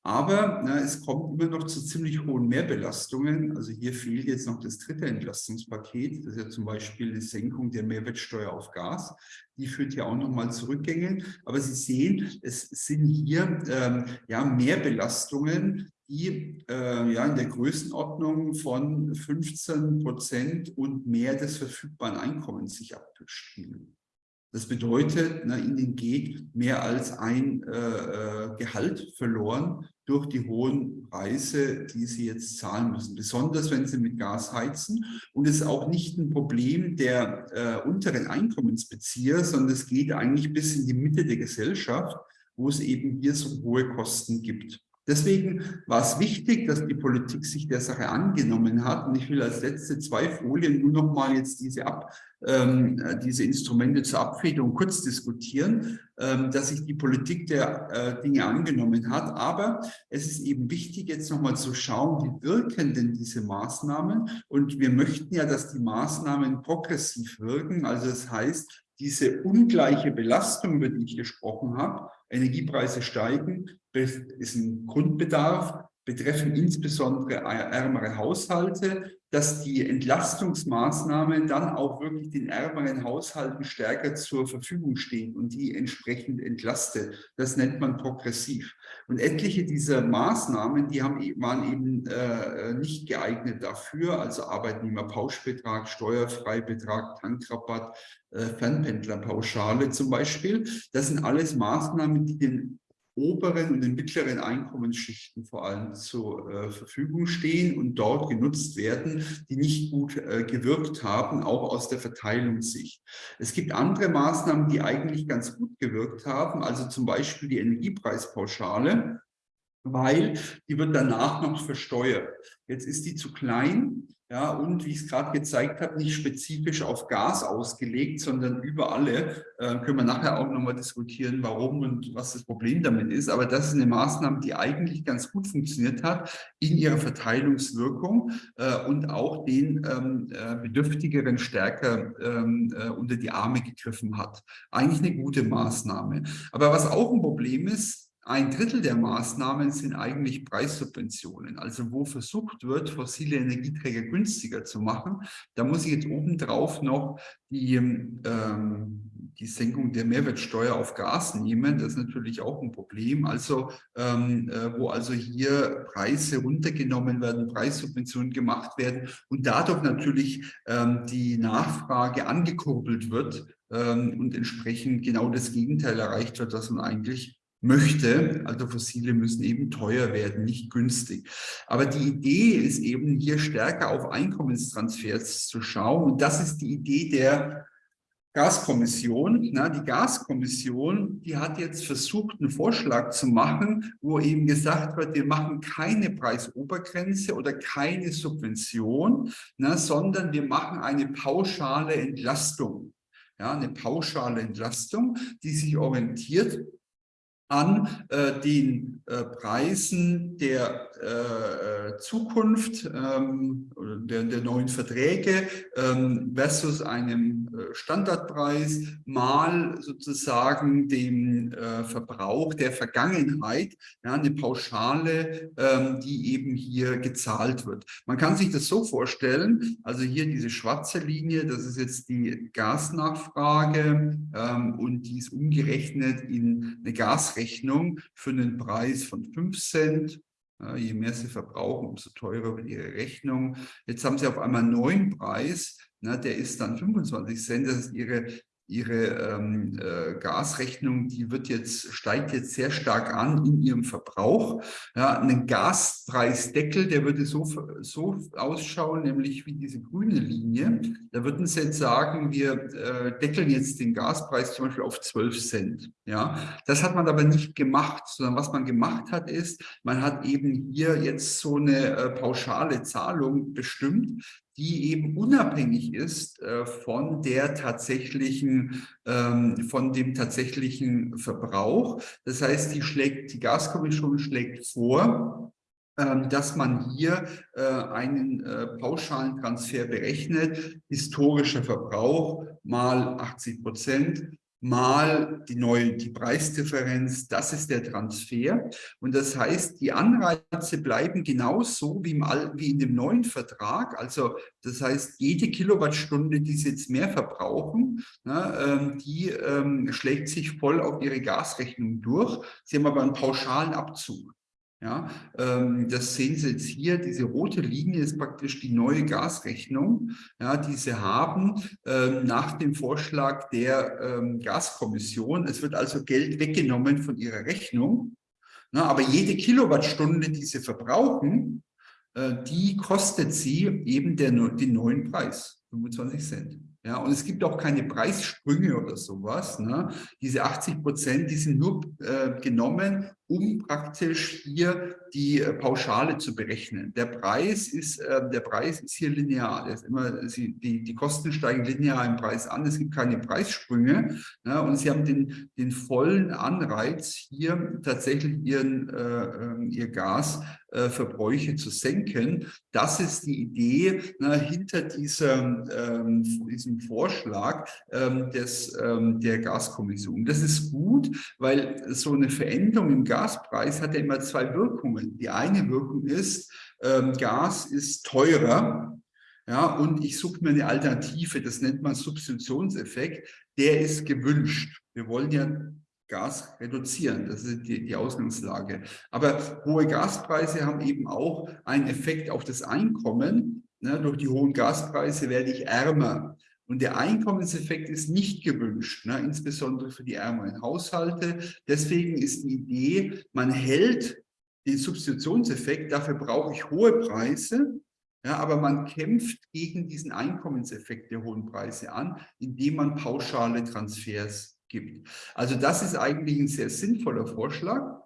Aber na, es kommt immer noch zu ziemlich hohen Mehrbelastungen. Also hier fehlt jetzt noch das dritte Entlastungspaket. Das ist ja zum Beispiel die Senkung der Mehrwertsteuer auf Gas. Die führt ja auch nochmal zu Rückgängen. Aber Sie sehen, es sind hier ähm, ja Mehrbelastungen, die äh, ja in der Größenordnung von 15 Prozent und mehr des verfügbaren Einkommens sich abspielen. Das bedeutet, ne, ihnen geht mehr als ein äh, äh, Gehalt verloren durch die hohen Preise, die sie jetzt zahlen müssen. Besonders, wenn sie mit Gas heizen. Und es ist auch nicht ein Problem der äh, unteren Einkommensbezieher, sondern es geht eigentlich bis in die Mitte der Gesellschaft, wo es eben hier so hohe Kosten gibt. Deswegen war es wichtig, dass die Politik sich der Sache angenommen hat. Und ich will als letzte zwei Folien nur noch mal jetzt diese, Ab, ähm, diese Instrumente zur Abfederung kurz diskutieren, ähm, dass sich die Politik der äh, Dinge angenommen hat. Aber es ist eben wichtig, jetzt noch mal zu schauen, wie wirken denn diese Maßnahmen? Und wir möchten ja, dass die Maßnahmen progressiv wirken. Also das heißt, diese ungleiche Belastung, über die ich gesprochen habe, Energiepreise steigen, ist ein Grundbedarf, betreffen insbesondere ärmere Haushalte, dass die Entlastungsmaßnahmen dann auch wirklich den ärmeren Haushalten stärker zur Verfügung stehen und die entsprechend entlastet. Das nennt man progressiv. Und etliche dieser Maßnahmen, die haben, e-, waren eben äh, nicht geeignet dafür, also Arbeitnehmerpauschbetrag, Steuerfreibetrag, Tankrabatt, äh, Fernpendlerpauschale zum Beispiel. Das sind alles Maßnahmen, die den oberen und den mittleren Einkommensschichten vor allem zur äh, Verfügung stehen und dort genutzt werden, die nicht gut äh, gewirkt haben, auch aus der Verteilungssicht. Es gibt andere Maßnahmen, die eigentlich ganz gut gewirkt haben, also zum Beispiel die Energiepreispauschale, weil die wird danach noch versteuert. Jetzt ist die zu klein ja, und wie ich es gerade gezeigt habe, nicht spezifisch auf Gas ausgelegt, sondern über alle. Äh, können wir nachher auch nochmal diskutieren, warum und was das Problem damit ist. Aber das ist eine Maßnahme, die eigentlich ganz gut funktioniert hat in ihrer Verteilungswirkung äh, und auch den ähm, äh, Bedürftigeren stärker ähm, äh, unter die Arme gegriffen hat. Eigentlich eine gute Maßnahme. Aber was auch ein Problem ist, ein Drittel der Maßnahmen sind eigentlich Preissubventionen, also wo versucht wird, fossile Energieträger günstiger zu machen. Da muss ich jetzt obendrauf noch die, ähm, die Senkung der Mehrwertsteuer auf Gas nehmen. Das ist natürlich auch ein Problem. Also ähm, äh, wo also hier Preise runtergenommen werden, Preissubventionen gemacht werden und dadurch natürlich ähm, die Nachfrage angekurbelt wird ähm, und entsprechend genau das Gegenteil erreicht wird, was man eigentlich möchte. Also Fossile müssen eben teuer werden, nicht günstig. Aber die Idee ist eben hier stärker auf Einkommenstransfers zu schauen. Und das ist die Idee der Gaskommission. Na, die Gaskommission, die hat jetzt versucht, einen Vorschlag zu machen, wo eben gesagt wird, wir machen keine Preisobergrenze oder keine Subvention, na, sondern wir machen eine pauschale Entlastung. Ja, eine pauschale Entlastung, die sich orientiert an äh, den äh, Preisen der äh, äh Zukunft, ähm, der, der, neuen Verträge ähm, versus einem äh, Standardpreis mal sozusagen dem äh, Verbrauch der Vergangenheit, ja, eine Pauschale, ähm, die eben hier gezahlt wird. Man kann sich das so vorstellen, also hier diese schwarze Linie, das ist jetzt die Gasnachfrage ähm, und die ist umgerechnet in eine Gas Gasrechnung für einen Preis von 5 Cent. Je mehr Sie verbrauchen, umso teurer wird Ihre Rechnung. Jetzt haben Sie auf einmal einen neuen Preis, der ist dann 25 Cent. Das ist Ihre Ihre ähm, äh, Gasrechnung, die wird jetzt, steigt jetzt sehr stark an in ihrem Verbrauch. Ja, ein Gaspreisdeckel, der würde so, so ausschauen, nämlich wie diese grüne Linie. Da würden Sie jetzt sagen, wir äh, deckeln jetzt den Gaspreis zum Beispiel auf 12 Cent. Ja, das hat man aber nicht gemacht, sondern was man gemacht hat, ist, man hat eben hier jetzt so eine äh, pauschale Zahlung bestimmt, die eben unabhängig ist äh, von der tatsächlichen, ähm, von dem tatsächlichen Verbrauch. Das heißt, die schlägt, die Gaskommission schlägt vor, ähm, dass man hier äh, einen äh, pauschalen Transfer berechnet, historischer Verbrauch mal 80 Prozent mal die neue, die Preisdifferenz, das ist der Transfer. Und das heißt, die Anreize bleiben genauso wie, im, wie in dem neuen Vertrag. Also das heißt, jede Kilowattstunde, die Sie jetzt mehr verbrauchen, ne, ähm, die ähm, schlägt sich voll auf Ihre Gasrechnung durch. Sie haben aber einen pauschalen Abzug. Ja, ähm, das sehen Sie jetzt hier, diese rote Linie ist praktisch die neue Gasrechnung, ja, die Sie haben ähm, nach dem Vorschlag der ähm, Gaskommission. Es wird also Geld weggenommen von Ihrer Rechnung, na, aber jede Kilowattstunde, die Sie verbrauchen, äh, die kostet Sie eben der, den neuen Preis, 25 Cent. Ja, und es gibt auch keine Preissprünge oder sowas. Ne? Diese 80 Prozent, die sind nur äh, genommen, um praktisch hier die äh, Pauschale zu berechnen. Der Preis ist, äh, der Preis ist hier linear. Ist immer, sie, die, die Kosten steigen linear im Preis an. Es gibt keine Preissprünge. Ne? Und Sie haben den, den vollen Anreiz, hier tatsächlich ihren, äh, ähm, ihr Gasverbräuche zu senken. Das ist die Idee ne, hinter dieser, ähm, diesem Vorschlag ähm, des, ähm, der Gaskommission. Das ist gut, weil so eine Veränderung im Gas Gaspreis hat ja immer zwei Wirkungen. Die eine Wirkung ist, ähm, Gas ist teurer, ja, und ich suche mir eine Alternative, das nennt man Substitutionseffekt, der ist gewünscht. Wir wollen ja Gas reduzieren, das ist die, die Ausgangslage. Aber hohe Gaspreise haben eben auch einen Effekt auf das Einkommen. Ne, durch die hohen Gaspreise werde ich ärmer. Und der Einkommenseffekt ist nicht gewünscht, ne, insbesondere für die ärmeren Haushalte. Deswegen ist die Idee, man hält den Substitutionseffekt, dafür brauche ich hohe Preise, ja, aber man kämpft gegen diesen Einkommenseffekt der hohen Preise an, indem man pauschale Transfers gibt. Also das ist eigentlich ein sehr sinnvoller Vorschlag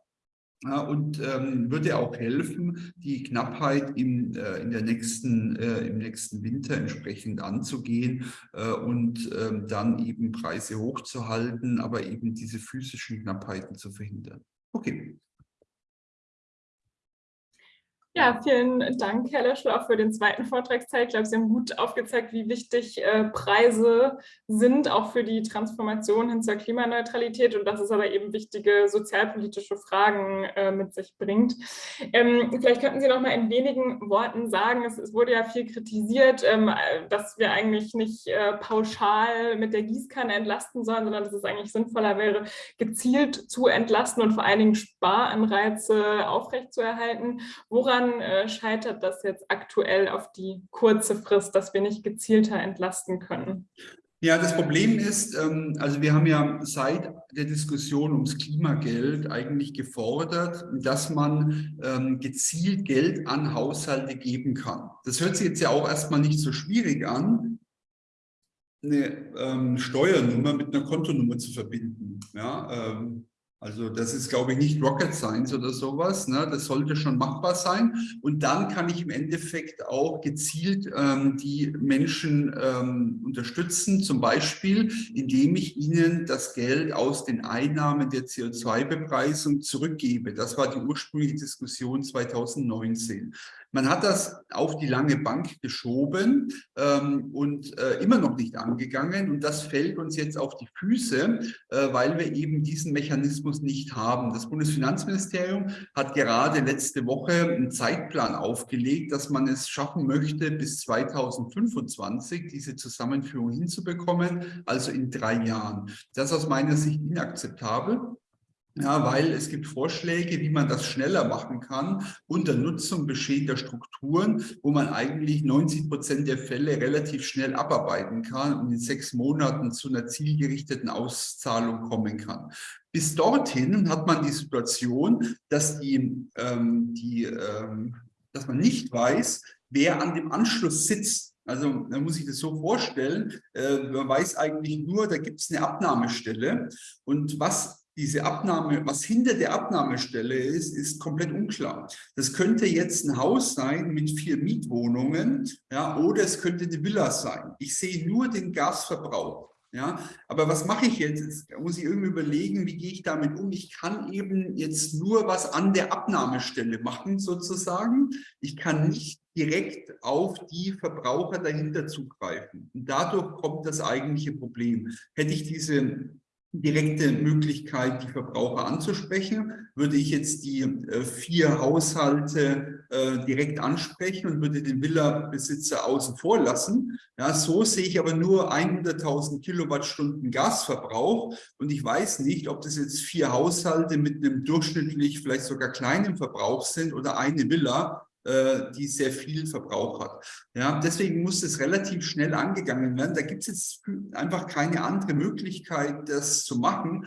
und ähm, würde auch helfen, die Knappheit im, äh, in der nächsten, äh, im nächsten Winter entsprechend anzugehen äh, und ähm, dann eben Preise hochzuhalten, aber eben diese physischen Knappheiten zu verhindern. Okay. Ja, vielen Dank, Herr Leschel, auch für den zweiten Vortragsteil. Ich glaube, Sie haben gut aufgezeigt, wie wichtig äh, Preise sind, auch für die Transformation hin zur Klimaneutralität und dass es aber eben wichtige sozialpolitische Fragen äh, mit sich bringt. Ähm, vielleicht könnten Sie noch mal in wenigen Worten sagen, es, es wurde ja viel kritisiert, ähm, dass wir eigentlich nicht äh, pauschal mit der Gießkanne entlasten sollen, sondern dass es eigentlich sinnvoller wäre, gezielt zu entlasten und vor allen Dingen Sparanreize aufrechtzuerhalten. Woran woran äh, scheitert das jetzt aktuell auf die kurze Frist, dass wir nicht gezielter entlasten können? Ja, das Problem ist, ähm, also wir haben ja seit der Diskussion ums Klimageld eigentlich gefordert, dass man ähm, gezielt Geld an Haushalte geben kann. Das hört sich jetzt ja auch erstmal nicht so schwierig an, eine ähm, Steuernummer mit einer Kontonummer zu verbinden. Ja, also das ist, glaube ich, nicht Rocket Science oder sowas. Ne? Das sollte schon machbar sein. Und dann kann ich im Endeffekt auch gezielt ähm, die Menschen ähm, unterstützen, zum Beispiel, indem ich ihnen das Geld aus den Einnahmen der CO2-Bepreisung zurückgebe. Das war die ursprüngliche Diskussion 2019. Man hat das auf die lange Bank geschoben ähm, und äh, immer noch nicht angegangen. Und das fällt uns jetzt auf die Füße, äh, weil wir eben diesen Mechanismus nicht haben. Das Bundesfinanzministerium hat gerade letzte Woche einen Zeitplan aufgelegt, dass man es schaffen möchte, bis 2025 diese Zusammenführung hinzubekommen, also in drei Jahren. Das ist aus meiner Sicht inakzeptabel. Ja, weil es gibt Vorschläge, wie man das schneller machen kann unter Nutzung bestehender Strukturen, wo man eigentlich 90 Prozent der Fälle relativ schnell abarbeiten kann und in sechs Monaten zu einer zielgerichteten Auszahlung kommen kann. Bis dorthin hat man die Situation, dass, die, ähm, die, ähm, dass man nicht weiß, wer an dem Anschluss sitzt. Also da muss ich das so vorstellen, äh, man weiß eigentlich nur, da gibt es eine Abnahmestelle und was diese Abnahme, was hinter der Abnahmestelle ist, ist komplett unklar. Das könnte jetzt ein Haus sein mit vier Mietwohnungen, ja, oder es könnte eine Villa sein. Ich sehe nur den Gasverbrauch. Ja, aber was mache ich jetzt? jetzt? muss ich irgendwie überlegen, wie gehe ich damit um? Ich kann eben jetzt nur was an der Abnahmestelle machen, sozusagen. Ich kann nicht direkt auf die Verbraucher dahinter zugreifen. Und dadurch kommt das eigentliche Problem. Hätte ich diese direkte Möglichkeit, die Verbraucher anzusprechen. Würde ich jetzt die äh, vier Haushalte äh, direkt ansprechen und würde den Villa-Besitzer außen vor lassen, ja, so sehe ich aber nur 100.000 Kilowattstunden Gasverbrauch und ich weiß nicht, ob das jetzt vier Haushalte mit einem durchschnittlich vielleicht sogar kleinen Verbrauch sind oder eine Villa, äh, die sehr viel Verbrauch hat. Ja, deswegen muss es relativ schnell angegangen werden. Da gibt es jetzt einfach keine andere Möglichkeit, das zu machen.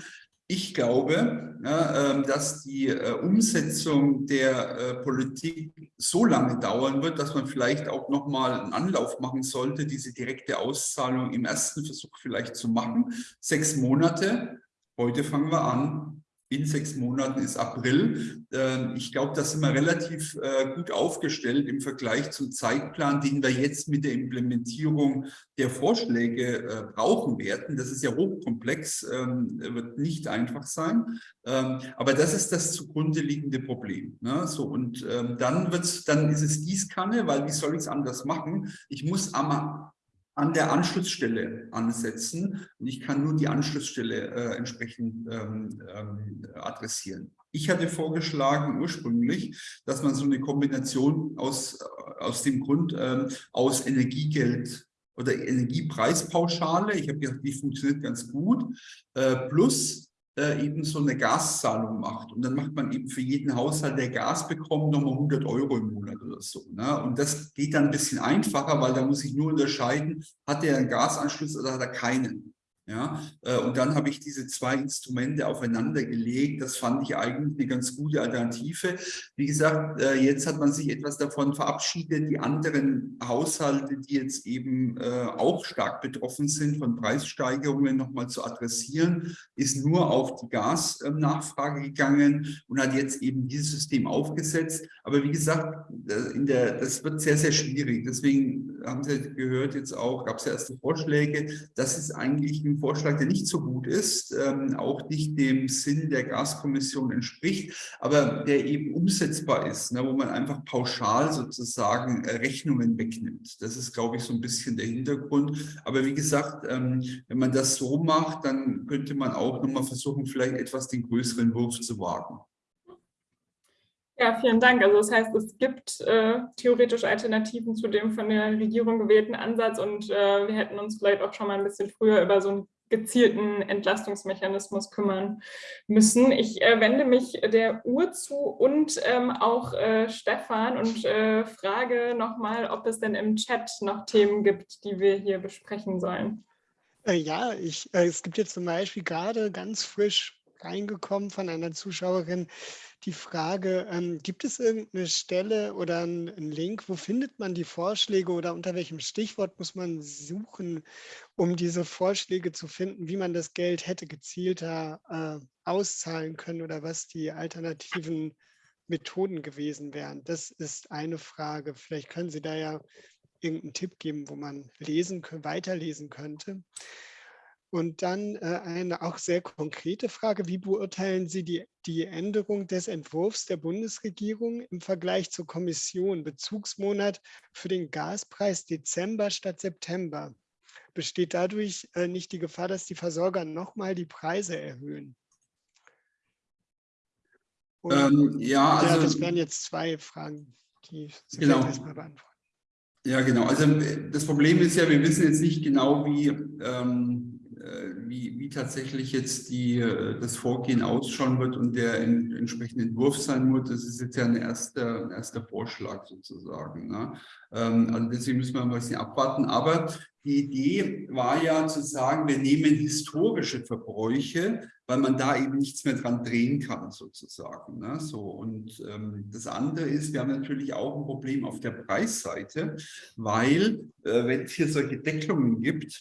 Ich glaube, ähm, dass die äh, Umsetzung der äh, Politik so lange dauern wird, dass man vielleicht auch noch mal einen Anlauf machen sollte, diese direkte Auszahlung im ersten Versuch vielleicht zu machen. Sechs Monate. Heute fangen wir an in sechs Monaten ist April. Ähm, ich glaube, da sind wir relativ äh, gut aufgestellt im Vergleich zum Zeitplan, den wir jetzt mit der Implementierung der Vorschläge äh, brauchen werden. Das ist ja hochkomplex, ähm, wird nicht einfach sein. Ähm, aber das ist das zugrunde liegende Problem. Ne? So, und dann, wird's, dann ist es Gießkanne, weil wie soll ich es anders machen? Ich muss am an der Anschlussstelle ansetzen und ich kann nur die Anschlussstelle äh, entsprechend ähm, ähm, adressieren. Ich hatte vorgeschlagen ursprünglich, dass man so eine Kombination aus, aus dem Grund ähm, aus Energiegeld oder Energiepreispauschale, ich habe gedacht, die funktioniert ganz gut, äh, plus äh, eben so eine Gaszahlung macht. Und dann macht man eben für jeden Haushalt, der Gas bekommt, nochmal 100 Euro im Monat oder so. Ne? Und das geht dann ein bisschen einfacher, weil da muss ich nur unterscheiden, hat er einen Gasanschluss oder hat er keinen. Ja, äh, und dann habe ich diese zwei Instrumente aufeinander gelegt. Das fand ich eigentlich eine ganz gute Alternative. Wie gesagt, äh, jetzt hat man sich etwas davon verabschiedet. Die anderen Haushalte, die jetzt eben äh, auch stark betroffen sind von Preissteigerungen, nochmal zu adressieren, ist nur auf die Gasnachfrage gegangen und hat jetzt eben dieses System aufgesetzt. Aber wie gesagt, in der, das wird sehr, sehr schwierig. Deswegen haben Sie gehört jetzt auch, gab es ja erste Vorschläge. Das ist eigentlich ein Vorschlag, der nicht so gut ist, ähm, auch nicht dem Sinn der Gaskommission entspricht, aber der eben umsetzbar ist, ne, wo man einfach pauschal sozusagen äh, Rechnungen wegnimmt. Das ist, glaube ich, so ein bisschen der Hintergrund. Aber wie gesagt, ähm, wenn man das so macht, dann könnte man auch nochmal versuchen, vielleicht etwas den größeren Wurf zu wagen. Ja, vielen Dank. Also das heißt, es gibt äh, theoretisch Alternativen zu dem von der Regierung gewählten Ansatz und äh, wir hätten uns vielleicht auch schon mal ein bisschen früher über so einen gezielten Entlastungsmechanismus kümmern müssen. Ich äh, wende mich der Uhr zu und ähm, auch äh, Stefan und äh, frage nochmal, ob es denn im Chat noch Themen gibt, die wir hier besprechen sollen. Äh, ja, ich, es gibt jetzt zum Beispiel gerade ganz frisch reingekommen von einer Zuschauerin, die Frage, ähm, gibt es irgendeine Stelle oder einen Link, wo findet man die Vorschläge oder unter welchem Stichwort muss man suchen, um diese Vorschläge zu finden, wie man das Geld hätte gezielter äh, auszahlen können oder was die alternativen Methoden gewesen wären? Das ist eine Frage. Vielleicht können Sie da ja irgendeinen Tipp geben, wo man lesen, weiterlesen könnte. Und dann äh, eine auch sehr konkrete Frage, wie beurteilen Sie die, die Änderung des Entwurfs der Bundesregierung im Vergleich zur Kommission, Bezugsmonat für den Gaspreis Dezember statt September? Besteht dadurch äh, nicht die Gefahr, dass die Versorger nochmal die Preise erhöhen? Und, ähm, ja, also, ja, das wären jetzt zwei Fragen, die Sie genau. erstmal beantworten. Ja, genau. Also das Problem ist ja, wir wissen jetzt nicht genau, wie ähm, äh, wie, wie tatsächlich jetzt die, äh, das Vorgehen ausschauen wird und der in, entsprechende Entwurf sein wird, das ist jetzt ja ein erster, ein erster Vorschlag sozusagen. Ne? Ähm, also deswegen müssen wir ein bisschen abwarten. Aber die Idee war ja zu sagen, wir nehmen historische Verbräuche, weil man da eben nichts mehr dran drehen kann sozusagen. Ne? So, und ähm, das andere ist, wir haben natürlich auch ein Problem auf der Preisseite, weil äh, wenn es hier solche Deckelungen gibt,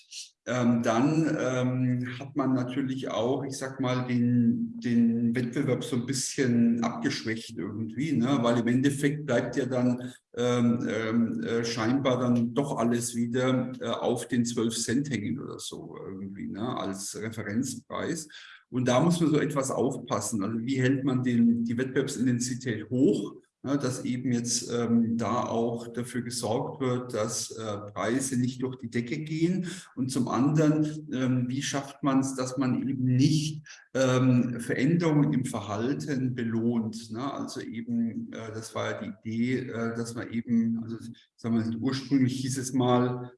ähm, dann ähm, hat man natürlich auch, ich sag mal, den, den Wettbewerb so ein bisschen abgeschwächt irgendwie, ne? weil im Endeffekt bleibt ja dann ähm, ähm äh, scheinbar dann doch alles wieder äh, auf den 12 Cent hängen oder so irgendwie ne? als Referenzpreis. Und da muss man so etwas aufpassen. Also wie hält man den, die Wettbewerbsintensität hoch ja, dass eben jetzt ähm, da auch dafür gesorgt wird, dass äh, Preise nicht durch die Decke gehen. Und zum anderen, ähm, wie schafft man es, dass man eben nicht ähm, Veränderungen im Verhalten belohnt. Ne? Also eben, äh, das war ja die Idee, äh, dass man eben, also sagen wir, ursprünglich hieß es mal,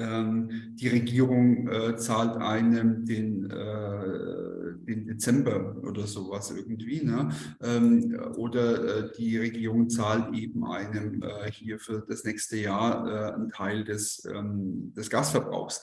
die Regierung äh, zahlt einem den, äh, den Dezember oder sowas irgendwie. Ne? Ähm, oder äh, die Regierung zahlt eben einem äh, hier für das nächste Jahr äh, einen Teil des, ähm, des Gasverbrauchs.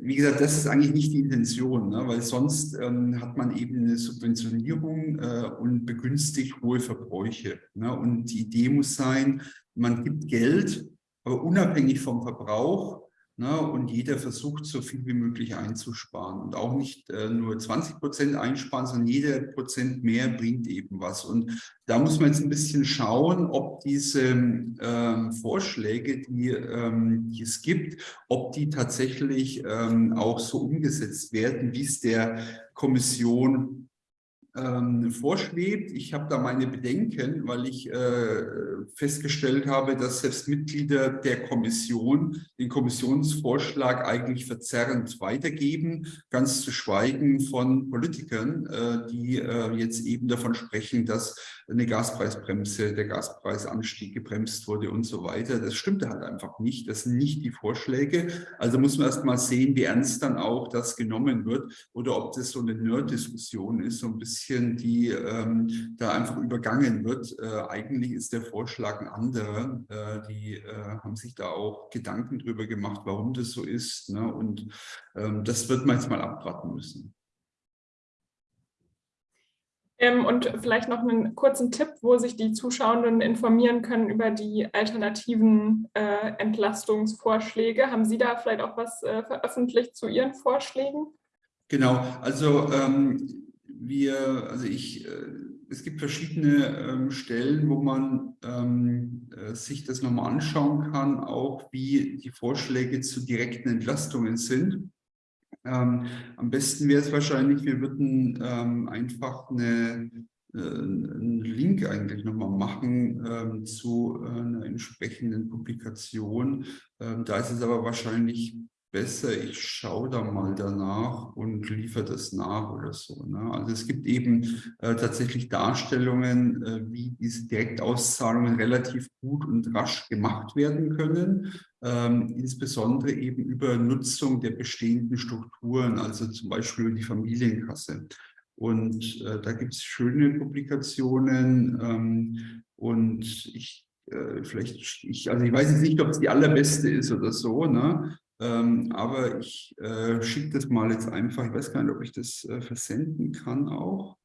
Wie gesagt, das ist eigentlich nicht die Intention, ne? weil sonst ähm, hat man eben eine Subventionierung äh, und begünstigt hohe Verbräuche. Ne? Und die Idee muss sein, man gibt Geld, aber unabhängig vom Verbrauch Ne, und jeder versucht, so viel wie möglich einzusparen. Und auch nicht äh, nur 20 Prozent einsparen, sondern jeder Prozent mehr bringt eben was. Und da muss man jetzt ein bisschen schauen, ob diese ähm, Vorschläge, die, ähm, die, es gibt, ob die tatsächlich ähm, auch so umgesetzt werden, wie es der Kommission ähm, vorschwebt. Ich habe da meine Bedenken, weil ich äh, festgestellt habe, dass selbst Mitglieder der Kommission den Kommissionsvorschlag eigentlich verzerrend weitergeben, ganz zu schweigen von Politikern, äh, die äh, jetzt eben davon sprechen, dass eine Gaspreisbremse, der Gaspreisanstieg gebremst wurde und so weiter. Das stimmte halt einfach nicht. Das sind nicht die Vorschläge. Also muss man erst mal sehen, wie ernst dann auch das genommen wird oder ob das so eine Nerd-Diskussion ist, so ein bisschen, die ähm, da einfach übergangen wird. Äh, eigentlich ist der Vorschlag ein anderer. Äh, die äh, haben sich da auch Gedanken drüber gemacht, warum das so ist. Ne? Und ähm, das wird man jetzt mal abwarten müssen. Ähm, und vielleicht noch einen kurzen Tipp, wo sich die Zuschauenden informieren können über die alternativen äh, Entlastungsvorschläge. Haben Sie da vielleicht auch was äh, veröffentlicht zu Ihren Vorschlägen? Genau, also ähm, wir, also ich, äh, es gibt verschiedene ähm, Stellen, wo man ähm, äh, sich das nochmal anschauen kann, auch wie die Vorschläge zu direkten Entlastungen sind. Ähm, am besten wäre es wahrscheinlich, wir würden ähm, einfach eine, äh, einen Link eigentlich nochmal machen ähm, zu äh, einer entsprechenden Publikation. Ähm, da ist es aber wahrscheinlich besser, ich schaue da mal danach und liefere das nach oder so. Ne? Also es gibt eben äh, tatsächlich Darstellungen, äh, wie diese Direktauszahlungen relativ gut und rasch gemacht werden können, ähm, insbesondere eben über Nutzung der bestehenden Strukturen, also zum Beispiel die Familienkasse. Und äh, da gibt es schöne Publikationen ähm, und ich äh, vielleicht, ich, also ich weiß jetzt nicht, ob es die allerbeste ist oder so, ne? Ähm, aber ich äh, schicke das mal jetzt einfach. Ich weiß gar nicht, ob ich das äh, versenden kann auch.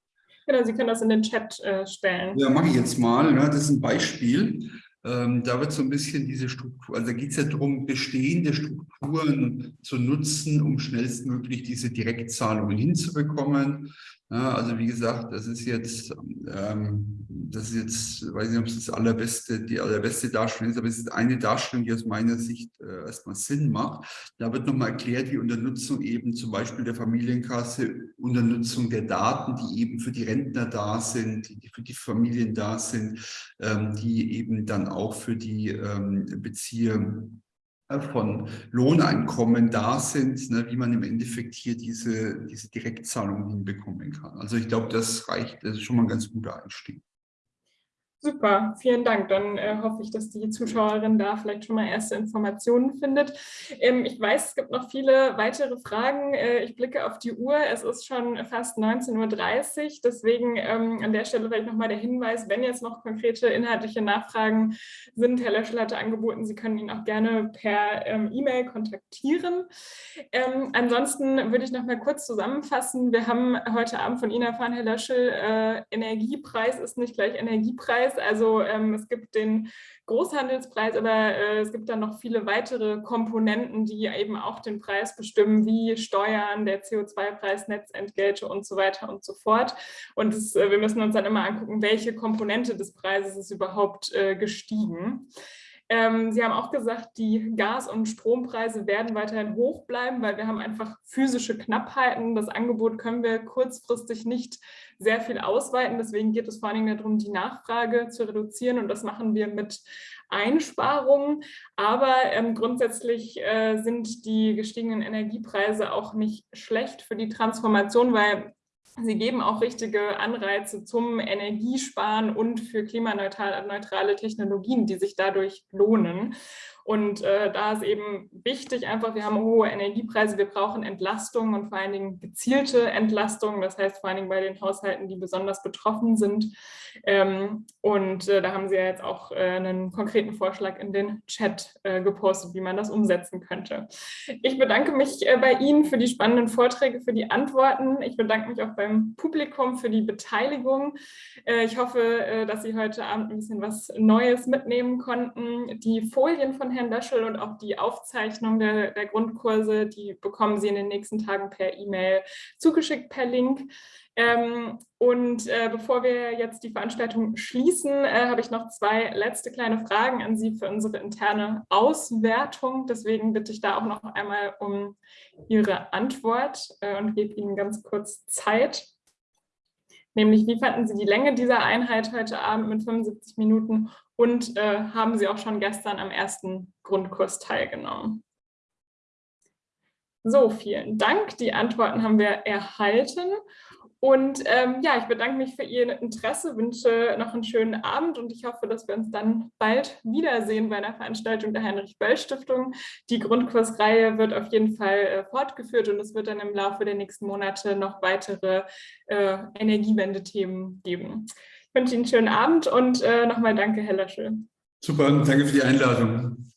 Genau, Sie können das in den Chat äh, stellen. Ja, mache ich jetzt mal. Ne? Das ist ein Beispiel. Ähm, da wird so ein bisschen diese Struktur, also da geht es ja darum, bestehende Strukturen zu nutzen, um schnellstmöglich diese Direktzahlungen hinzubekommen. Ja, also wie gesagt, das ist jetzt, ähm, das ist jetzt, weiß nicht, ob es das allerbeste, die allerbeste Darstellung ist, aber es ist eine Darstellung, die aus meiner Sicht äh, erstmal Sinn macht. Da wird nochmal erklärt, wie unter Nutzung eben zum Beispiel der Familienkasse, unter Nutzung der Daten, die eben für die Rentner da sind, die für die Familien da sind, ähm, die eben dann auch für die ähm, Bezieher von Lohneinkommen da sind, ne, wie man im Endeffekt hier diese, diese Direktzahlungen hinbekommen kann. Also ich glaube, das reicht, das ist schon mal ein ganz guter Einstieg. Super, vielen Dank. Dann äh, hoffe ich, dass die Zuschauerin da vielleicht schon mal erste Informationen findet. Ähm, ich weiß, es gibt noch viele weitere Fragen. Äh, ich blicke auf die Uhr. Es ist schon fast 19.30 Uhr. Deswegen ähm, an der Stelle vielleicht nochmal der Hinweis, wenn jetzt noch konkrete inhaltliche Nachfragen sind, Herr Löschel hatte angeboten, Sie können ihn auch gerne per ähm, E-Mail kontaktieren. Ähm, ansonsten würde ich noch mal kurz zusammenfassen. Wir haben heute Abend von Ihnen erfahren, Herr Löschel, äh, Energiepreis ist nicht gleich Energiepreis. Preis. Also ähm, es gibt den Großhandelspreis, aber äh, es gibt dann noch viele weitere Komponenten, die eben auch den Preis bestimmen, wie Steuern, der CO2-Preis, Netzentgelte und so weiter und so fort. Und das, äh, wir müssen uns dann immer angucken, welche Komponente des Preises ist überhaupt äh, gestiegen. Ähm, Sie haben auch gesagt, die Gas- und Strompreise werden weiterhin hoch bleiben, weil wir haben einfach physische Knappheiten. Das Angebot können wir kurzfristig nicht sehr viel ausweiten. Deswegen geht es vor allen Dingen darum, die Nachfrage zu reduzieren und das machen wir mit Einsparungen. Aber ähm, grundsätzlich äh, sind die gestiegenen Energiepreise auch nicht schlecht für die Transformation, weil Sie geben auch richtige Anreize zum Energiesparen und für klimaneutrale Technologien, die sich dadurch lohnen. Und äh, da ist eben wichtig einfach, wir haben hohe Energiepreise, wir brauchen Entlastungen und vor allen Dingen gezielte Entlastungen, das heißt vor allen Dingen bei den Haushalten, die besonders betroffen sind. Ähm, und äh, da haben Sie ja jetzt auch äh, einen konkreten Vorschlag in den Chat äh, gepostet, wie man das umsetzen könnte. Ich bedanke mich äh, bei Ihnen für die spannenden Vorträge, für die Antworten. Ich bedanke mich auch beim Publikum für die Beteiligung. Äh, ich hoffe, dass Sie heute Abend ein bisschen was Neues mitnehmen konnten. Die Folien von Herrn Löschel und auch die Aufzeichnung der, der Grundkurse, die bekommen Sie in den nächsten Tagen per E-Mail zugeschickt per Link. Ähm, und äh, bevor wir jetzt die Veranstaltung schließen, äh, habe ich noch zwei letzte kleine Fragen an Sie für unsere interne Auswertung. Deswegen bitte ich da auch noch einmal um Ihre Antwort äh, und gebe Ihnen ganz kurz Zeit. Nämlich, wie fanden Sie die Länge dieser Einheit heute Abend mit 75 Minuten und äh, haben Sie auch schon gestern am ersten Grundkurs teilgenommen. So, vielen Dank. Die Antworten haben wir erhalten. Und ähm, ja, ich bedanke mich für Ihr Interesse, wünsche noch einen schönen Abend und ich hoffe, dass wir uns dann bald wiedersehen bei einer Veranstaltung der Heinrich-Böll-Stiftung. Die Grundkursreihe wird auf jeden Fall äh, fortgeführt und es wird dann im Laufe der nächsten Monate noch weitere äh, Energiewende-Themen geben wünsche Ihnen einen schönen Abend und äh, nochmal danke, Herr Löschel. Super, danke für die Einladung.